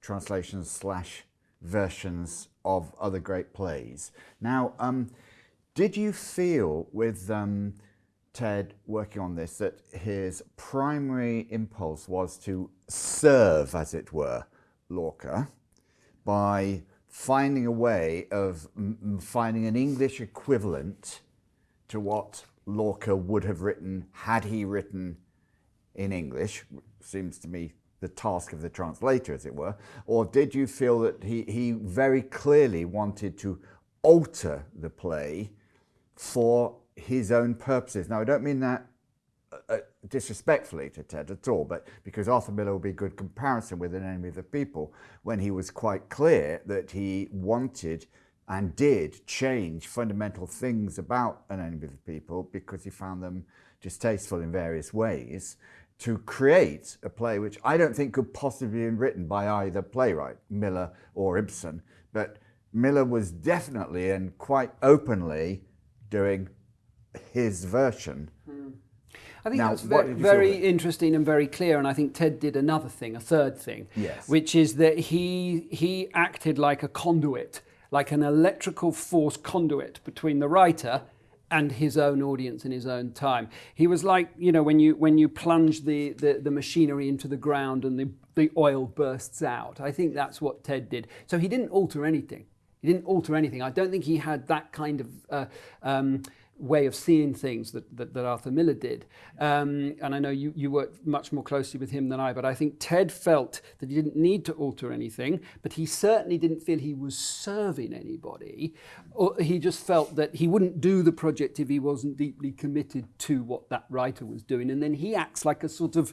translations slash versions of other great plays. Now, um, did you feel with um, Ted working on this that his primary impulse was to serve, as it were, Lorca by finding a way of finding an English equivalent to what Lorca would have written had he written in English, seems to me the task of the translator, as it were, or did you feel that he, he very clearly wanted to alter the play for his own purposes? Now, I don't mean that uh, disrespectfully to Ted at all, but because Arthur Miller would be a good comparison with An Enemy of the People, when he was quite clear that he wanted and did change fundamental things about An Enemy of the People because he found them distasteful in various ways to create a play which I don't think could possibly have been written by either playwright, Miller or Ibsen, but Miller was definitely and quite openly doing his version. I think Now, that's very, did you feel very interesting and very clear. And I think Ted did another thing, a third thing, Yes. which is that he he acted like a conduit, like an electrical force conduit between the writer and his own audience in his own time. He was like, you know, when you when you plunge the, the, the machinery into the ground and the, the oil bursts out. I think that's what Ted did. So he didn't alter anything. He didn't alter anything. I don't think he had that kind of uh, um, way of seeing things that, that, that Arthur Miller did. Um, and I know you, you worked much more closely with him than I, but I think Ted felt that he didn't need to alter anything, but he certainly didn't feel he was serving anybody. Or he just felt that he wouldn't do the project if he wasn't deeply committed to what that writer was doing. And then he acts like a sort of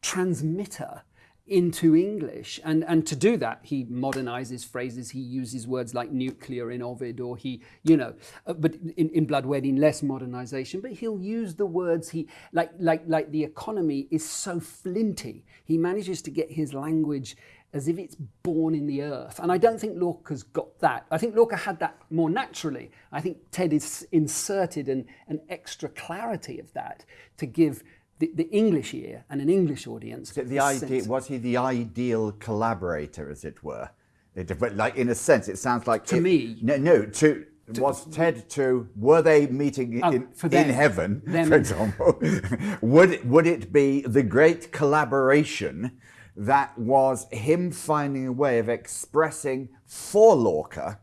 transmitter into English. And, and to do that, he modernizes phrases. He uses words like nuclear in Ovid, or he, you know, uh, but in, in Blood Wedding, less modernization. But he'll use the words he, like, like, like the economy is so flinty. He manages to get his language as if it's born in the earth. And I don't think Lorca's got that. I think Lorca had that more naturally. I think Ted is inserted an, an extra clarity of that to give the, the English ear and an English audience. So the idea was he the ideal collaborator, as it were? It, but like in a sense, it sounds like To it- me. No, no. To, was Ted to were they meeting Oh, in, for in heaven, Them. for example? [LAUGHS] would it, would it be the great collaboration that was him finding a way of expressing for Lorca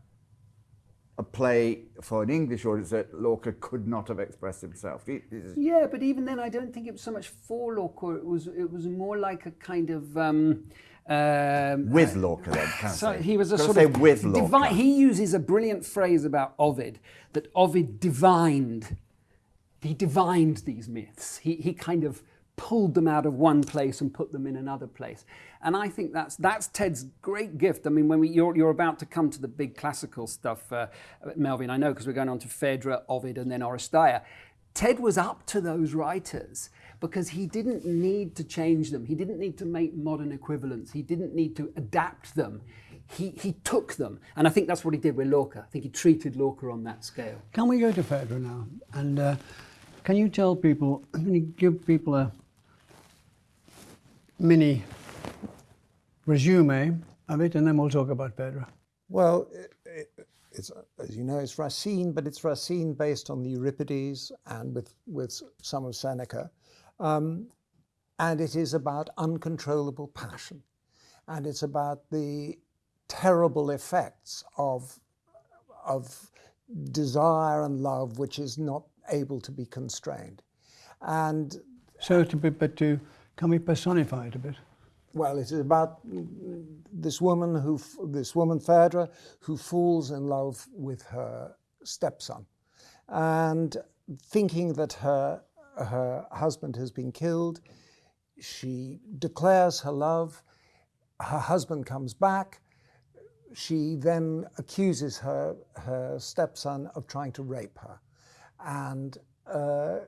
a play for an English audience that Lorca could not have expressed himself? Yeah, but even then, I don't think it was so much for Lorca. It was it was more like a kind of. Um, um, with Lorca, then. Can so say? he was a Gotta sort say of with Lorca. He uses a brilliant phrase about Ovid that Ovid divined. He divined these myths. He he kind of pulled them out of one place and put them in another place. And I think that's that's Ted's great gift. I mean, when we you're you're about to come to the big classical stuff, uh, Melvyn, I know because we're going on to Phaedra, Ovid, and then Oresteia. Ted was up to those writers because he didn't need to change them. He didn't need to make modern equivalents. He didn't need to adapt them. He, he took them. And I think that's what he did with Lorca. I think he treated Lorca on that scale. Can we go to Phaedra now? And uh, can you tell people, [CLEARS THROAT] can you give people a mini resume of it and then we'll talk about Pedro. Well, it, it, it's, as you know, it's Racine, but it's Racine based on the Euripides and with, with some of Seneca. Um, and it is about uncontrollable passion. And it's about the terrible effects of, of desire and love, which is not able to be constrained. And So to be, but to, can we personify it a bit? well, it is about this woman who, this woman Phaedra, who falls in love with her stepson, and thinking that her her husband has been killed, she declares her love. Her husband comes back. She then accuses her her stepson of trying to rape her, and uh,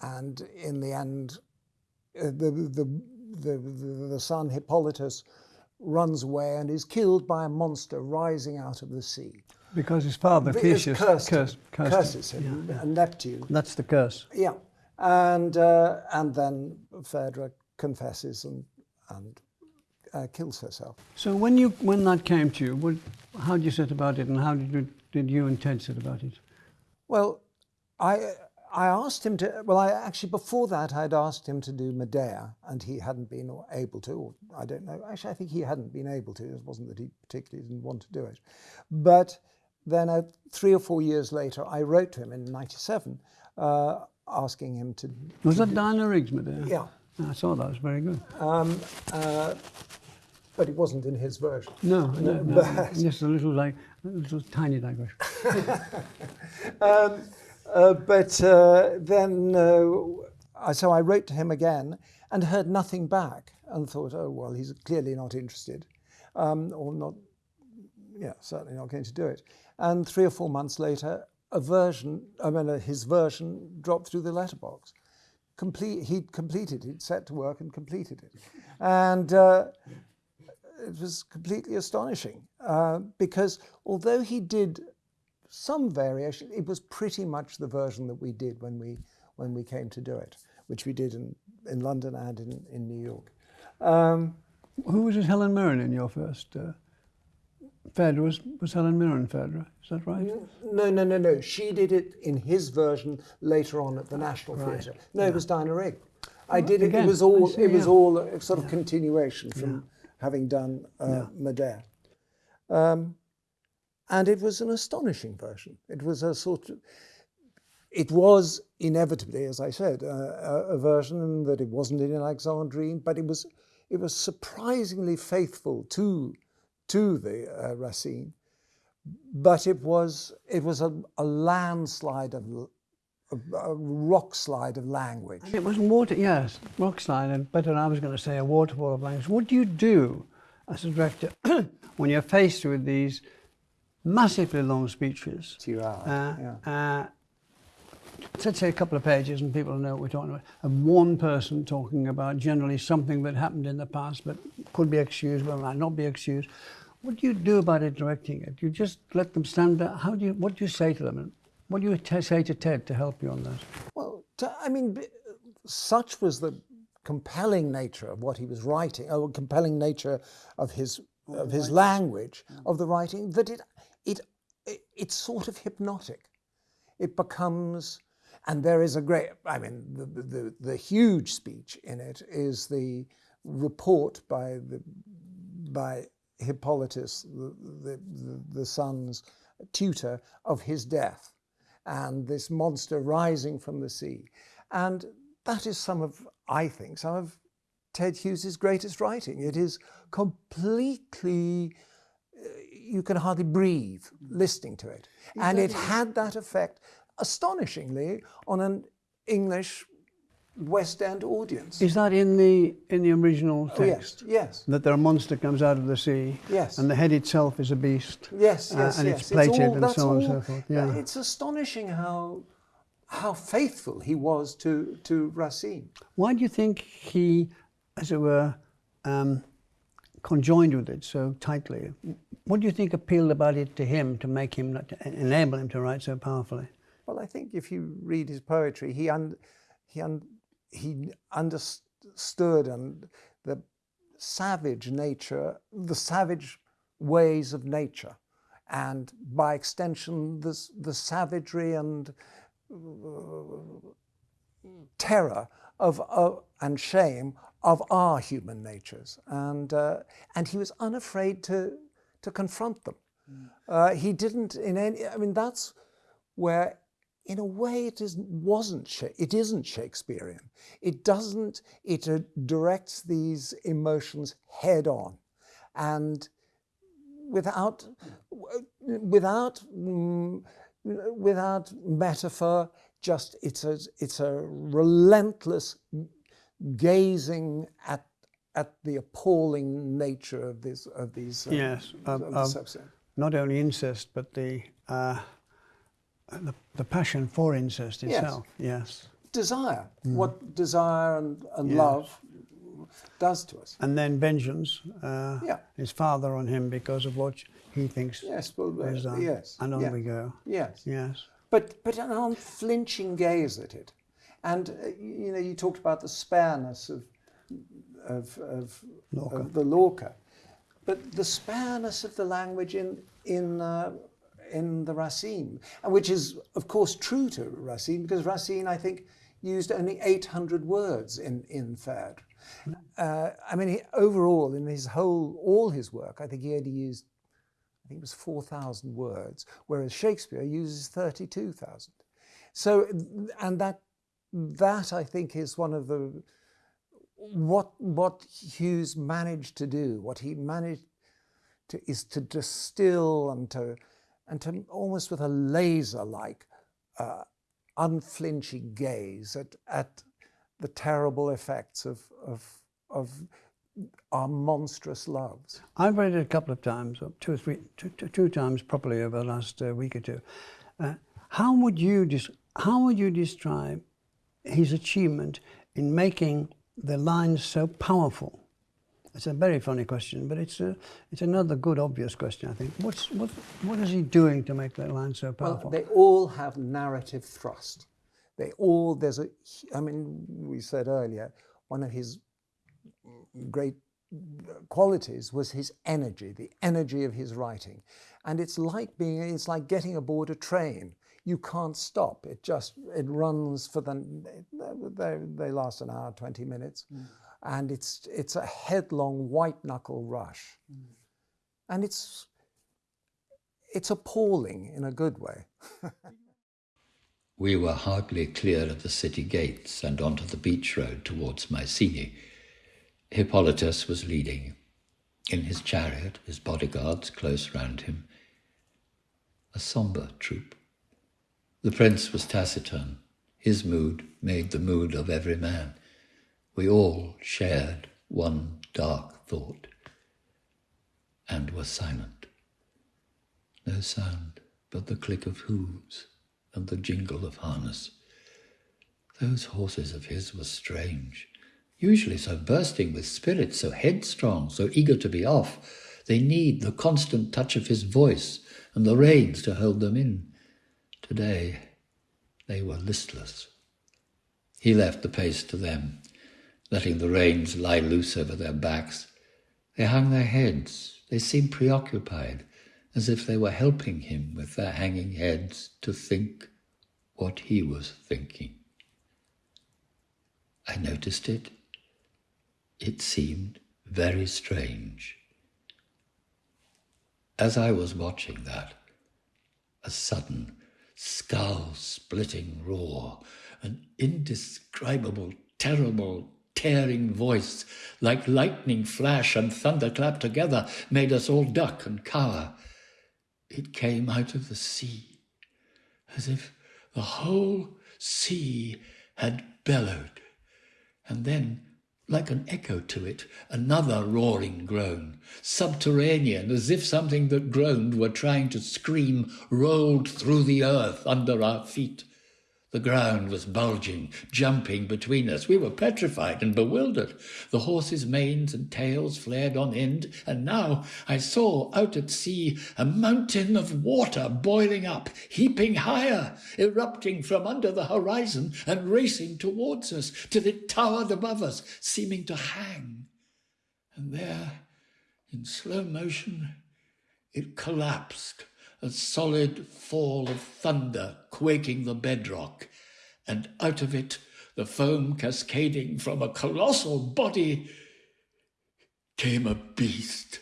and in the end, the, the, the, the, the son Hippolytus runs away and is killed by a monster rising out of the sea. Because his father, Theseus, cursed cursed, cursed him. curses him, and Neptune. That's the curse. Yeah, and uh, and then Phaedra confesses and and uh, kills herself. So when you when that came to you, what, how did you set about it, and how did you, did you and Ted set about it? Well, I I asked him to. Well, I actually before that I'd asked him to do Medea, and he hadn't been able to. Or I don't know. Actually, I think he hadn't been able to. It wasn't that he particularly didn't want to do it, but then uh, three or four years later, I wrote to him in '97, uh, asking him to. Was that Diana Rigg's Medea? Yeah. I saw that. It was very good. Um, uh, but it wasn't in his version. No, no, no. but- just a little like a little tiny digression. [LAUGHS] [LAUGHS] Um, uh, but uh, then, uh, so I wrote to him again and heard nothing back and thought, oh, well, he's clearly not interested um, or not, yeah, certainly not going to do it. And three or four months later, a version, I mean, uh, his version dropped through the letterbox. Complete, he'd completed, he'd set to work and completed it. And uh, it was completely astonishing uh, because although he did some variation, it was pretty much the version that we did when we when we came to do it, which we did in, in London and in, in New York. Um, Who was it, Helen Mirren in your first? Uh, was, was Helen Mirren Phaedra, is that right? no, no, no, no. She did it in his version later on at the National Theatre. No, it was Diana Rigg. I did it. again, It was all. see, it was yeah. all a sort of continuation from having done uh, Medea. Um, and it was an astonishing version. It was a sort of. It was inevitably, as I said, a, a version that it wasn't in Alexandrine, but it was. It was surprisingly faithful to, to the uh, Racine, but it was it was a, a landslide of a, a rock slide of language. It was water, yes, rock slide, and better I was going to say a waterfall of language. What do you do as a director [CLEARS THROAT] when you're faced with these massively long speeches? Two hours, Uh, yeah. uh, let's say a couple of pages and people know what we're talking about. And one person talking about generally something that happened in the past but could be excused, but might not be excused. What do you do about it directing it? You just let them stand there. How do you, what do you say to them? And what do you t- say to Ted to help you on that? Well, I mean, b- such was the compelling nature of what he was writing, or compelling nature of his of his language of the writing that it it, it it's sort of hypnotic. It becomes, and there is a great. I mean, the the, the huge speech in it is the report by the by Hippolytus, the, the, the, son's tutor, of his death and this monster rising from the sea. And that is some of, I think, some of Ted Hughes's greatest writing. It is completely, you can hardly breathe listening to it. And it had that effect, astonishingly, on an English West End audience. Is that in the in the original text? Oh, yes, yes. That there a monster comes out of the sea. Yes. And the head itself is a beast. Yes, Uh, yes, and yes. it's plated all- and so on and so forth. Yeah. It's astonishing how how faithful he was to to Racine. Why do you think he, as it were, um, conjoined with it so tightly? What do you think appealed about it to him to make him, to enable him to write so powerfully? Well, I think if you read his poetry, he un, he un, he understood and the savage nature, the savage ways of nature, and by extension, the the savagery and uh, terror of, of and shame of our human natures, and uh, and he was unafraid to to confront them. Uh, he didn't in any. I mean, that's where, in a way, it is wasn't. It isn't Shakespearean. It doesn't. It uh, directs these emotions head on, and without without mm, without metaphor. Just it's a it's a relentless gazing at at the appalling nature of this of these uh, Yes, of- of of- the subset. Not only incest, but the uh, the, the passion for incest itself. Yes. desire what desire and, and Yes. love does to us And then vengeance. Uh, Yeah. His father on him because of what he thinks yes well uh, is done. yes And on yeah. we go. yes Yes. but but an unflinching gaze at it and uh, you know you talked about the spareness of of of, Lorca. of the Lorca but the spareness of the language in in uh, in the Racine which is of course true to Racine because Racine I think used only 800 words in in Phèdre uh, I mean, he, overall, in his whole, all his work, I think he only used, I think it was 4,000 words, whereas Shakespeare uses 32,000. So, and that, that I think is one of the, what, what Hughes managed to do, what he managed to, is to distill and to, and to almost with a laser-like, uh, unflinching gaze at, at the terrible effects of, of, of our monstrous loves. I've read it a couple of times, two or three, two, two, two times properly over the last uh, week or two. Uh, how would you how would you describe his achievement in making the lines so powerful? It's a very funny question, but it's a, it's another good obvious question. I think. What's what what is he doing to make that line so powerful? Well, powerful? they all have narrative thrust. They all, there's a, I mean, we said earlier, one of his great qualities was his energy, the energy of his writing. And it's like being, it's like getting aboard a train. You can't stop. It just, it runs for the, they, they last an hour, 20 minutes. Mm. And it's, it's a headlong white knuckle rush. Mm. And it's, it's appalling in a good way. [LAUGHS] we were hardly clear of the city gates and onto the beach road towards Mycenae. Hippolytus was leading. In his chariot, his bodyguards close round him. A sombre troop. The prince was taciturn. His mood made the mood of every man. We all shared one dark thought and were silent. No sound but the click of hooves and the jingle of harness. Those horses of his were strange, usually so bursting with spirit, so headstrong, so eager to be off. They need the constant touch of his voice and the reins to hold them in. Today they were listless. He left the pace to them, letting the reins lie loose over their backs. They hung their heads, they seemed preoccupied, as if they were helping him with their hanging heads to think what he was thinking. I noticed it. It seemed very strange. As I was watching that, a sudden, skull splitting roar, an indescribable, terrible, tearing voice, like lightning flash and thunderclap together, made us all duck and cower. It came out of the sea, as if the whole sea had bellowed, and then like an echo to it, another roaring groan, subterranean, as if something that groaned were trying to scream, rolled through the earth under our feet. The ground was bulging, jumping between us. We were petrified and bewildered. The horses' manes and tails flared on end, and now I saw out at sea a mountain of water boiling up, heaping higher, erupting from under the horizon and racing towards us till it towered above us, seeming to hang. And there, in slow motion, it collapsed a solid fall of thunder quaking the bedrock, and out of it, the foam cascading from a colossal body, came a beast.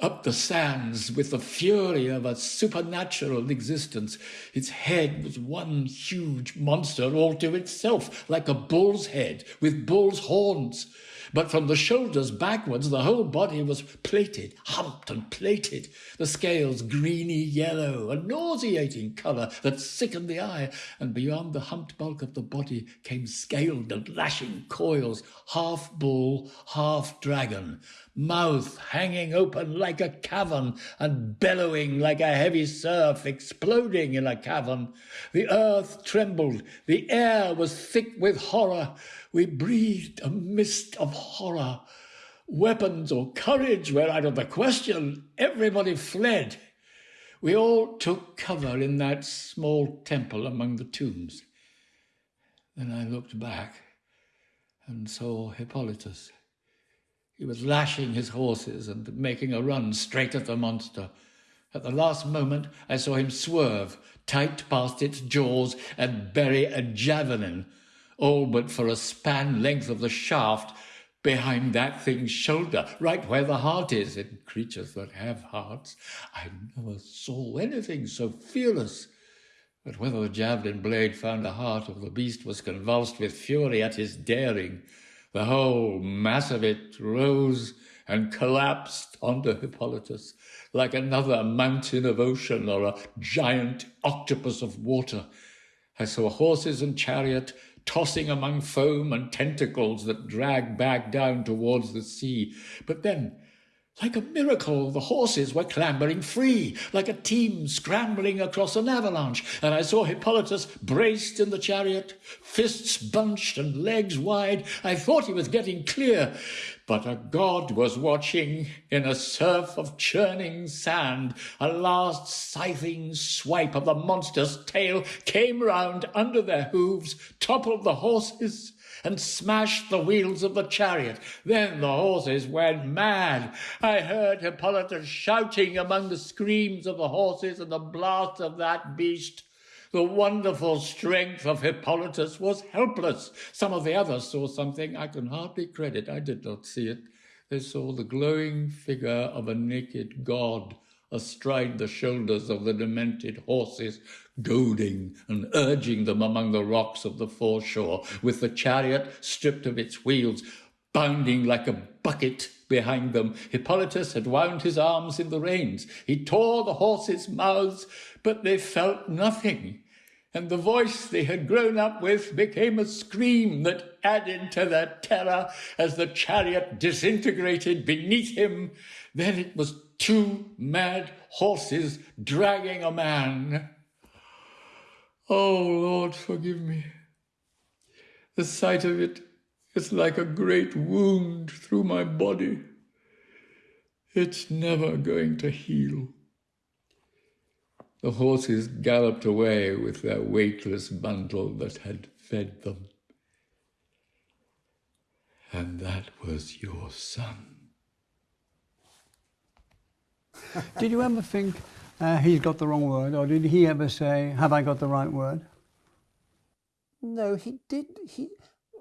Up the sands with the fury of a supernatural existence. Its head was one huge monster all to itself, like a bull's head with bull's horns but from the shoulders backwards, the whole body was plated, humped and plated, the scales greeny yellow, a nauseating colour that sickened the eye, and beyond the humped bulk of the body came scaled and lashing coils, half bull, half dragon, mouth hanging open like a cavern and bellowing like a heavy surf exploding in a cavern. The earth trembled, the air was thick with horror, we breathed a mist of horror. Weapons or courage were out of the question. Everybody fled. We all took cover in that small temple among the tombs. Then I looked back and saw Hippolytus. He was lashing his horses and making a run straight at the monster. At the last moment, I saw him swerve tight past its jaws and bury a javelin all but for a span length of the shaft behind that thing's shoulder, right where the heart is in creatures that have hearts. I never saw anything so fearless. But whether the javelin blade found the heart of the beast was convulsed with fury at his daring. The whole mass of it rose and collapsed onto Hippolytus like another mountain of ocean or a giant octopus of water. I saw horses and chariot tossing among foam and tentacles that dragged back down towards the sea. But then, like a miracle, the horses were clambering free, like a team scrambling across an avalanche, and I saw Hippolytus braced in the chariot, fists bunched and legs wide. I thought he was getting clear, But a god was watching in a surf of churning sand. A last scything swipe of the monster's tail came round under their hooves, toppled the horses, and smashed the wheels of the chariot. Then the horses went mad. I heard Hippolytus shouting among the screams of the horses and the blast of that beast. The wonderful strength of Hippolytus was helpless. Some of the others saw something I can hardly credit. I did not see it. They saw the glowing figure of a naked god astride the shoulders of the demented horses, goading and urging them among the rocks of the foreshore, with the chariot stripped of its wheels, bounding like a bucket behind them. Hippolytus had wound his arms in the reins. He tore the horses' mouths, but they felt nothing. And the voice they had grown up with became a scream that added to their terror as the chariot disintegrated beneath him. Then it was two mad horses dragging a man. Oh, Lord, forgive me. The sight of it is like a great wound through my body. It's never going to heal. The horses galloped away with their weightless bundle that had fed them. And that was your son. [LAUGHS] Did you ever think uh, he's got the wrong word, or did he ever say, "Have I got the right word"? No, he did. He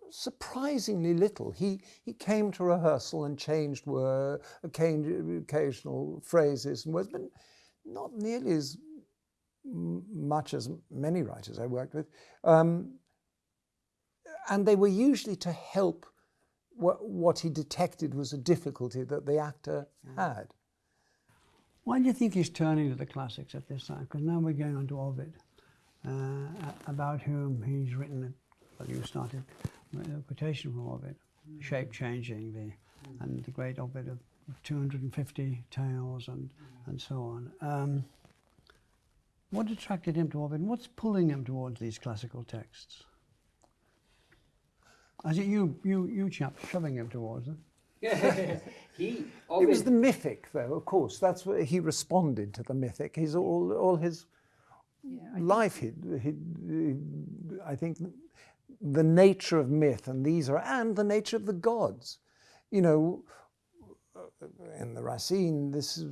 surprisingly little. He he came to rehearsal and changed word, occasional phrases and words, but not nearly as much as many writers I worked with. Um, and they were usually to help what, what he detected was a difficulty that the actor had. Why do you think he's turning to the classics at this time? Because now we're going on to Ovid, uh, about whom he's written, well, you started a quotation from Ovid, mm. shape changing, the, mm. and the great Ovid of 250 tales and, mm. and so on. Um, what attracted him to Ovid? What's pulling him towards these classical texts? Is it you, you, you chaps shoving him towards them? [LAUGHS] he, it was the mythic, though. Of course, that's what he responded to the mythic. He's all, all his yeah, life. He, he, he, I think the nature of myth, and these are, and the nature of the gods. You know, in the Racine, this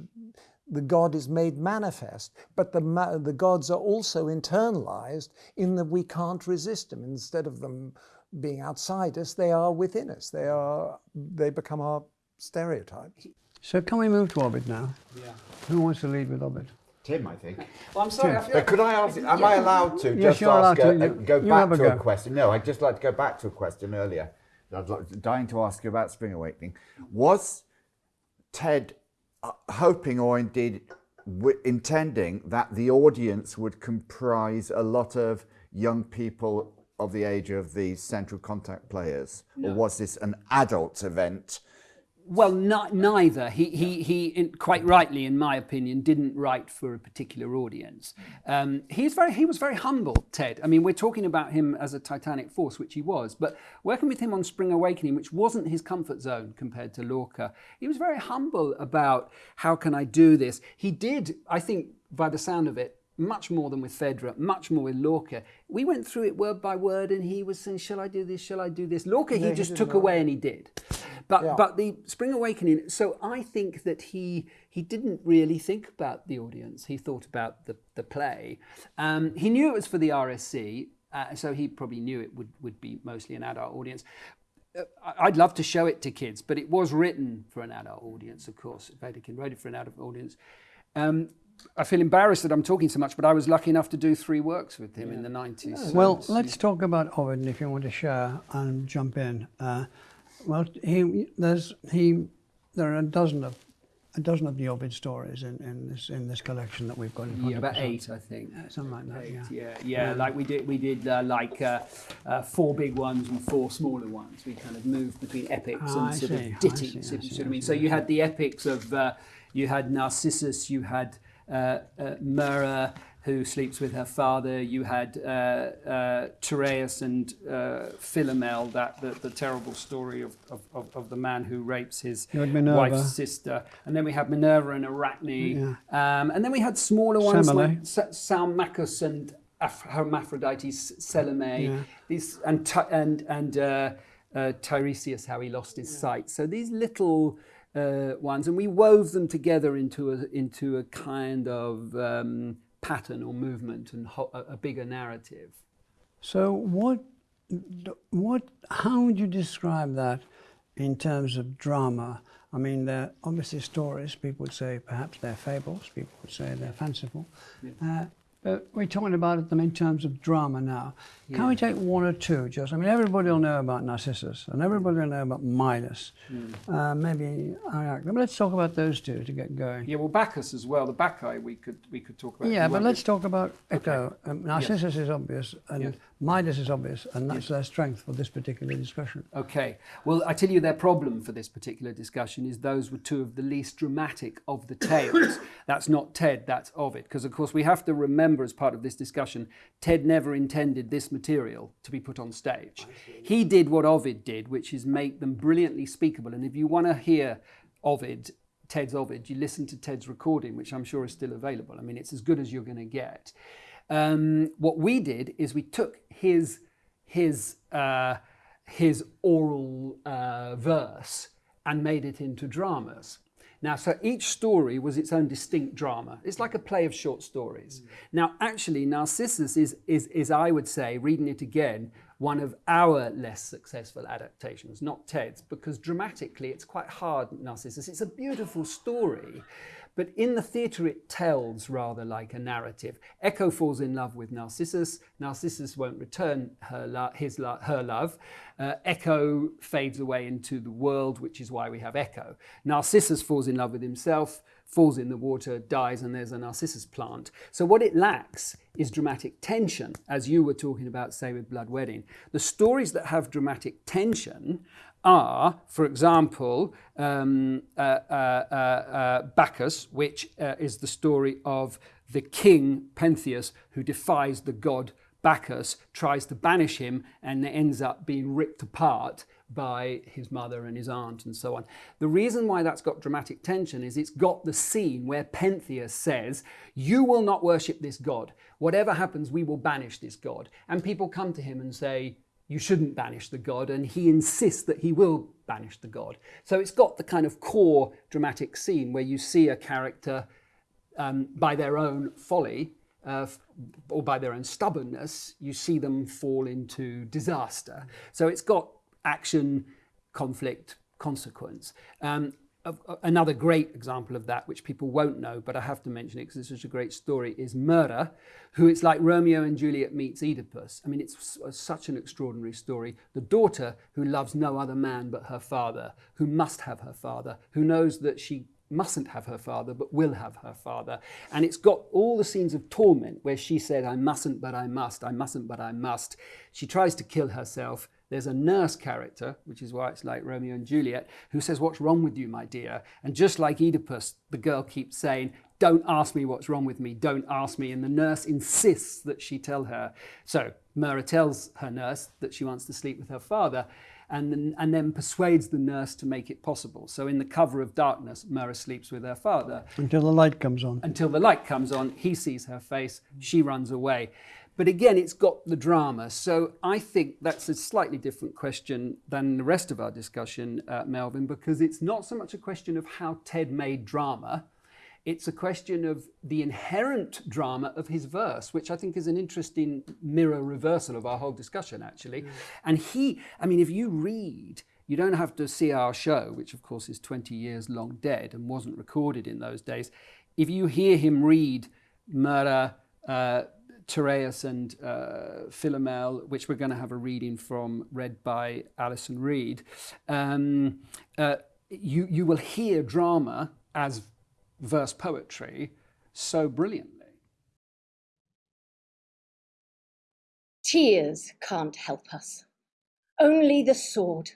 the God is made manifest, but the, the gods are also internalized in that we can't resist them. Instead of them being outside us, they are within us. They are, they become our stereotypes. So can we move to Ovid now? Yeah. Who wants to lead with Ovid? Tim, I think. Well, I'm sorry. But could I ask? Am I allowed to yes, just ask a, a, go back to go. a question? No, I'd just like to go back to a question earlier. I'd like, dying to ask you about Spring Awakening. Was Ted hoping, or indeed intending, that the audience would comprise a lot of young people of the age of the central contact players, no. or was this an adult event? Well, not, neither. He, he, he, quite rightly, in my opinion, didn't write for a particular audience. Um, he's very, he was very humble, Ted. I mean, we're talking about him as a titanic force, which he was, but working with him on Spring Awakening, which wasn't his comfort zone compared to Lorca, he was very humble about how can I do this. He did, I think, by the sound of it, much more than with Phèdre, much more with Lorca. We went through it word by word, and he was saying, "Shall I do this? Shall I do this?" Lorca, he just took know. away, and he did. But yeah. but the Spring Awakening. So I think that he he didn't really think about the audience. He thought about the the play. Um, he knew it was for the RSC, uh, so he probably knew it would would be mostly an adult audience. Uh, I'd love to show it to kids, but it was written for an adult audience, of course. Wedekind wrote it for an adult audience. Um, I feel embarrassed that I'm talking so much, but I was lucky enough to do three works with him yeah. in the 90s. So well, let's talk about Ovid if you want to share and jump in. Uh, well, he, there's, he, there are a dozen of a dozen of the Ovid stories in, in this in this collection that we've got. In yeah, about eight, I think. Something like that. Eight, yeah. Yeah, yeah. Um, like we did, we did uh, like uh, uh, four big ones and four smaller ones. We kind of moved between epics oh, and sort see, of ditties. I see, I see, I mean, so you had the epics of, uh, you had Narcissus, you had uh, uh, Myrrha, who sleeps with her father. You had uh, uh, Tereus and uh, Philomel, that the, the terrible story of, of, of, of the man who rapes his You had Minerva. wife's sister. And then we had Minerva and Arachne. Um, and then we had smaller ones Semele. like Sa- Salmacis and Aph- Hermaphrodite, Selene, Yeah. these and and and uh, uh, Tiresias, how he lost his sight. So these little uh, ones, and we wove them together into a into a kind of um, pattern or movement and ho- a, a bigger narrative. So what, what, how would you describe that in terms of drama? I mean, they're obviously stories. People would say perhaps they're fables. People would say they're fanciful. Uh, but we're talking about them in terms of drama now. Can we take one or two? Just, I mean, everybody will know about Narcissus and everybody will know about Midas. Uh, maybe Ariadne. But let's talk about those two to get going. Yeah, well, Bacchus as well. The Bacchae we could we could talk about. Yeah, but let's talk about Echo. Um, Narcissus is obvious, and Yes. Midas is obvious, and that's their strength for this particular discussion. Okay. Well, I tell you, their problem for this particular discussion is those were two of the least dramatic of the tales. [COUGHS] that's not Ted, that's Ovid. Because, of course, we have to remember as part of this discussion, Ted never intended this material to be put on stage. He did what Ovid did, which is make them brilliantly speakable. And if you want to hear Ovid, Ted's Ovid, you listen to Ted's recording, which I'm sure is still available. I mean, it's as good as you're going to get. Um, what we did is we took his his uh, his oral uh, verse and made it into dramas. Now, so each story was its own distinct drama. It's like a play of short stories. Now, actually, Narcissus is, is, is, I would say, reading it again, one of our less successful adaptations, not Ted's, because dramatically it's quite hard, Narcissus. It's a beautiful story, but in the theatre it tells rather like a narrative. Echo falls in love with Narcissus. Narcissus won't return her lo- his lo- her love. Uh, Echo fades away into the world, which is why we have Echo. Narcissus falls in love with himself, falls in the water, dies, and there's a Narcissus plant. So what it lacks is dramatic tension, as you were talking about, say, with Blood Wedding. The stories that have dramatic tension are, for example, um, uh, uh, uh, uh, Bacchus, which uh, is the story of the king Pentheus who defies the god Bacchus, tries to banish him, and ends up being ripped apart by his mother and his aunt and so on. The reason why that's got dramatic tension is it's got the scene where Pentheus says, You will not worship this god. Whatever happens, we will banish this god. And people come to him and say, you shouldn't banish the god, and he insists that he will banish the god. So it's got the kind of core dramatic scene where you see a character um, by their own folly uh, or by their own stubbornness, you see them fall into disaster. So it's got action, conflict, consequence. Um, Uh, another great example of that, which people won't know, but I have to mention it because it's such a great story, is Myrrha, who it's like Romeo and Juliet meets Oedipus. I mean, it's uh, such an extraordinary story. The daughter who loves no other man but her father, who must have her father, who knows that she mustn't have her father, but will have her father. And it's got all the scenes of torment where she said, I mustn't, but I must, I mustn't, but I must. She tries to kill herself. There's a nurse character, which is why it's like Romeo and Juliet, who says, What's wrong with you, my dear? And just like Oedipus, the girl keeps saying, Don't ask me what's wrong with me, don't ask me. And the nurse insists that she tell her. So Myrrha tells her nurse that she wants to sleep with her father and then, and then persuades the nurse to make it possible. So in the cover of darkness, Myrrha sleeps with her father Until the light comes on. until the light comes on. He sees her face, she runs away. But again, it's got the drama. So I think that's a slightly different question than the rest of our discussion, uh, Melvyn, because it's not so much a question of how Ted made drama. It's a question of the inherent drama of his verse, which I think is an interesting mirror reversal of our whole discussion, actually. And he, I mean, if you read, you don't have to see our show, which of course is 20 years long dead and wasn't recorded in those days. If you hear him read Myrrha, uh, Tereus and uh, Philomel, which we're going to have a reading from, read by Alison Reed, um, uh, you, you will hear drama as verse poetry so brilliantly. Tears can't help us, only the sword.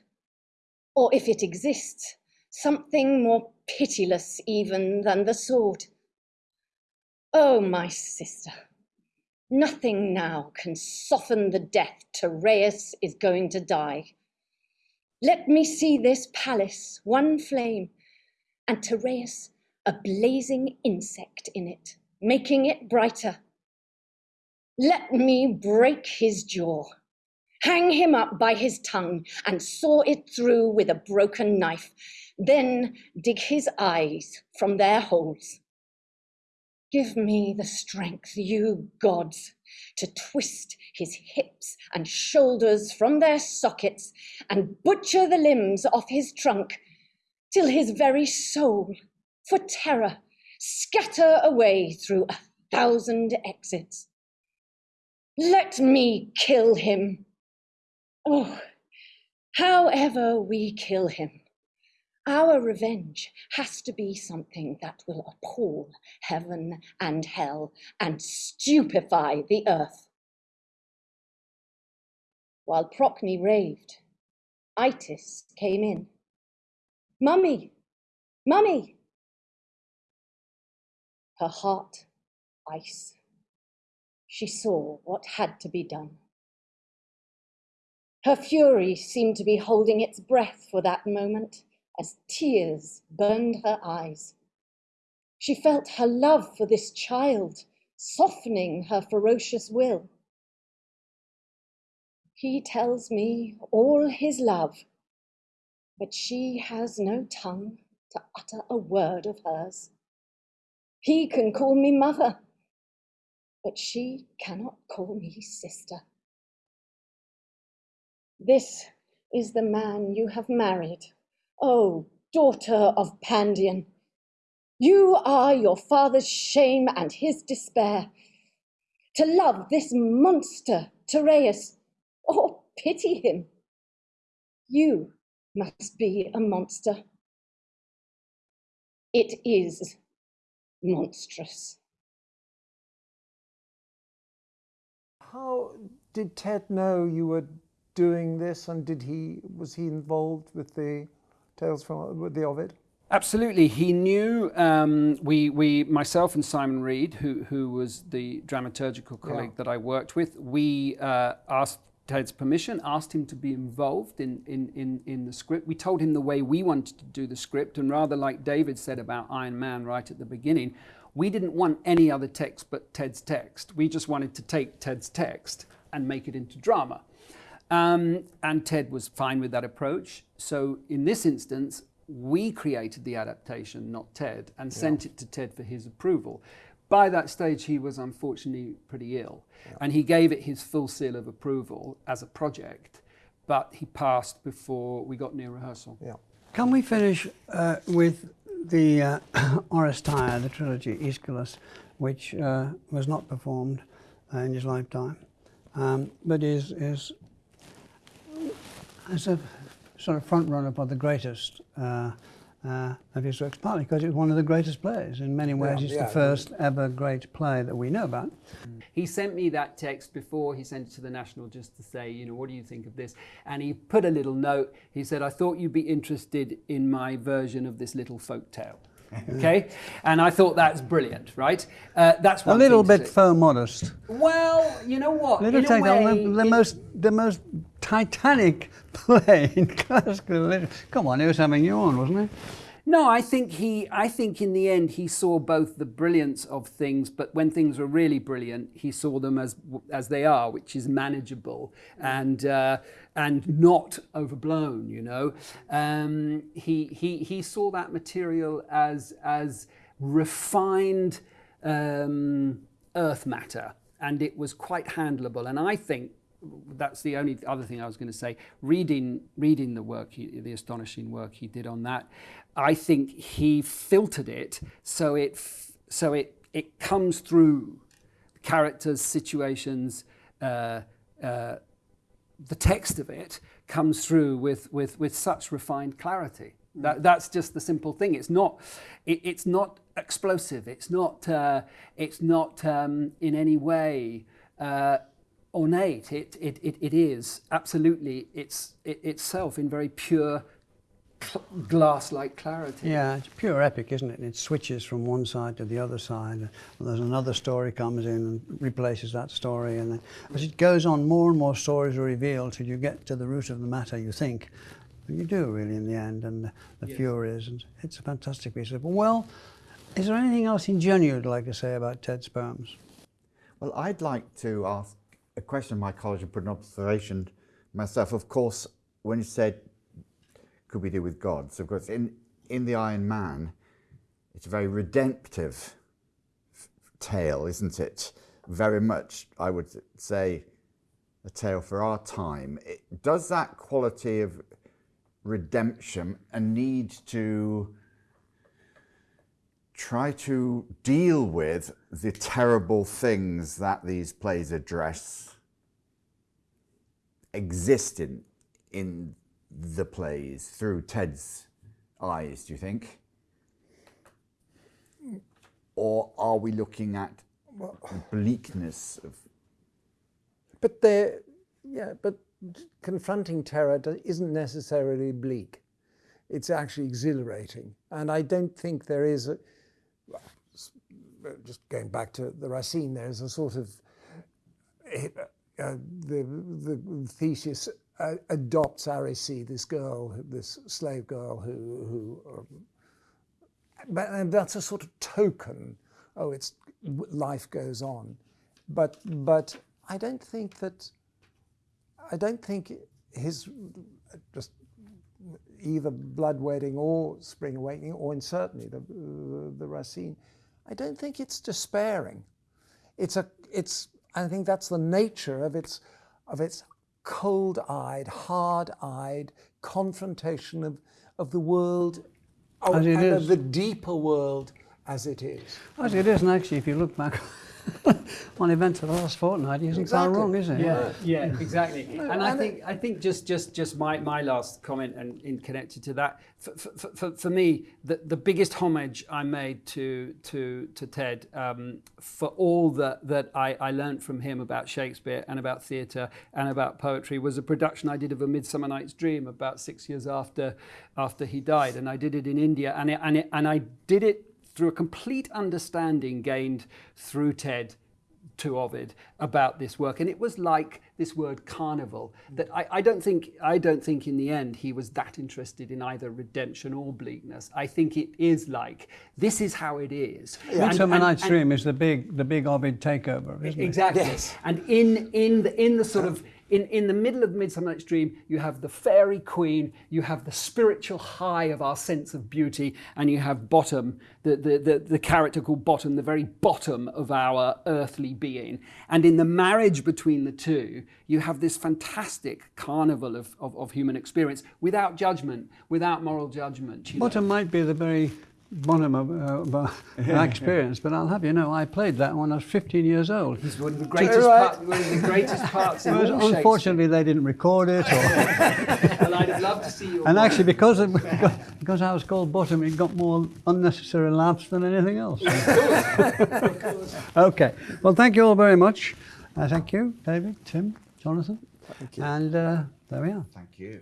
Or if it exists, something more pitiless even than the sword. Oh, my sister, Nothing now can soften the death Tereus is going to die. Let me see this palace, one flame, and Tereus, a blazing insect in it, making it brighter. Let me break his jaw, hang him up by his tongue, and saw it through with a broken knife, then dig his eyes from their holes. Give me the strength, you gods, to twist his hips and shoulders from their sockets and butcher the limbs off his trunk till his very soul, for terror, scatter away through a thousand exits. Let me kill him. Oh, however we kill him, our revenge has to be something that will appall heaven and hell and stupefy the earth. While Procne raved, Itys came in. Mummy, Mummy! Her heart ice. She saw what had to be done. Her fury seemed to be holding its breath for that moment as tears burned her eyes. She felt her love for this child softening her ferocious will. He tells me all his love, but she has no tongue to utter a word of hers. He can call me mother, but she cannot call me sister. This is the man you have married, O daughter of Pandion, you are your father's shame and his despair. To love this monster, Tereus, or pity him, you must be a monster. It is monstrous. How did Ted know you were doing this, and did he was he involved with the Tales from the Ovid? Absolutely, he knew. Um, we, we, myself and Simon Reade, who, who was the dramaturgical colleague yeah. that I worked with, we uh, asked Ted's permission, asked him to be involved in, in, in, in the script. We told him the way we wanted to do the script, and rather like David said about Iron Man right at the beginning, we didn't want any other text but Ted's text. We just wanted to take Ted's text and make it into drama. Um, and Ted was fine with that approach. So in this instance, we created the adaptation, not Ted, and yeah. sent it to Ted for his approval. By that stage, he was unfortunately pretty ill, yeah. and he gave it his full seal of approval as a project, but he passed before we got near rehearsal. Yeah. Can we finish uh, with the uh, [COUGHS] Oresteia, the trilogy, Aeschylus, which uh, was not performed uh, in his lifetime, um, but is, is as a sort of front runner for the greatest uh, uh, of his works, partly because it's one of the greatest plays. In many ways, yeah, it's yeah, the first ever great play that we know about. He sent me that text before he sent it to the National just to say, you know, what do you think of this? And he put a little note. He said, I thought you'd be interested in my version of this little folk tale. Okay? And i thought that's brilliant right? Uh, that's a little bit faux modest. Well you know what? Little take way, the, the most the most titanic play in classical literature come on it was having you on wasn't it? No, I think he. I think in the end he saw both the brilliance of things, but when things were really brilliant, he saw them as as they are, which is manageable. And uh, and not overblown. You know, um, he he he saw that material as as refined um, earth matter, and it was quite handleable. And I think that's the only other thing I was going to say. Reading, reading the work, he, the astonishing work he did on that, I think he filtered it so it so it it comes through characters, situations. Uh, uh, the text of it comes through with with with such refined clarity. That, that's just the simple thing. It's not it, it's not explosive. It's not uh, it's not um, in any way. Uh, ornate. It, it, it, it is absolutely it's it, itself in very pure glass-like clarity. Yeah, it's pure epic, isn't it? And It switches from one side to the other side. And there's another story comes in and replaces that story. And then as it goes on, more and more stories are revealed till you get to the root of the matter, you think. And you do, really, in the end, and the, the Yes. Furies. And it's a fantastic piece of Well, is there anything else in general you'd like to say about Ted Sperms? Well, I'd like to ask a question of my college and put an observation myself. Of course, when you said, could we do with God? So, Of course, in, in The Iron Man, it's a very redemptive tale, isn't it? Very much, I would say, a tale for our time. It, does that quality of redemption a need to try to deal with the terrible things that these plays address exist in, in the plays through Ted's eyes, do you think? Or are we looking at bleakness of But there, yeah, but confronting terror isn't necessarily bleak. It's actually exhilarating, and I don't think there is. A, just going back to the Racine, there is a sort of eh, uh, the the Theseus uh, adopts Aricie, this girl, this slave girl who who. Um, but and that's a sort of token. Oh, it's life goes on, but but I don't think that. I don't think his just either blood wedding or spring awakening, or in certainly the the, the Racine. I don't think it's despairing. It's a it's. I think that's the nature of its of its cold-eyed, hard-eyed confrontation of of the world, oh, and is. of the deeper world as it is. As it is, and actually, if you look back [LAUGHS] on events of the last fortnight, it isn't far wrong, is it? Yeah, yeah, exactly. And I think I think just just just my, my last comment and in connected to that for, for, for, for me the, the biggest homage I made to to to Ted um, for all that that I, I learned from him about Shakespeare and about theatre and about poetry was a production I did of A Midsummer Night's Dream about six years after after he died, and I did it in India, and it, and it, and I did it through a complete understanding gained through Ted to Ovid about this work, and it was like this word carnival. That I, I don't think I don't think in the end he was that interested in either redemption or bleakness. I think it is like this is how it is. And- Midsummer and- Night's Dream is the big, the big Ovid takeover, isn't it? Exactly. Yes. And in in the in the sort of in, in the middle of Midsummer Night's Dream, you have the fairy queen, you have the spiritual high of our sense of beauty, and you have Bottom, the, the, the, the character called Bottom, the very bottom of our earthly being. And in the marriage between the two, you have this fantastic carnival of, of, of human experience without judgment, without moral judgment. you know. Bottom might be the very bottom of, uh, of [LAUGHS] my experience, but I'll have you know, I played that when I was 15 years old. It's one of the greatest, right. part, one of the greatest parts in It all unfortunately, they didn't record it, or, [LAUGHS] Well, I'd have loved to see you. and actually, because of, because I was called Bottom, it got more unnecessary laughs than anything else. [LAUGHS] okay, well, thank you all very much. Uh, thank you, David, Tim, Jonathan, Thank you. and uh, there we are. Thank you.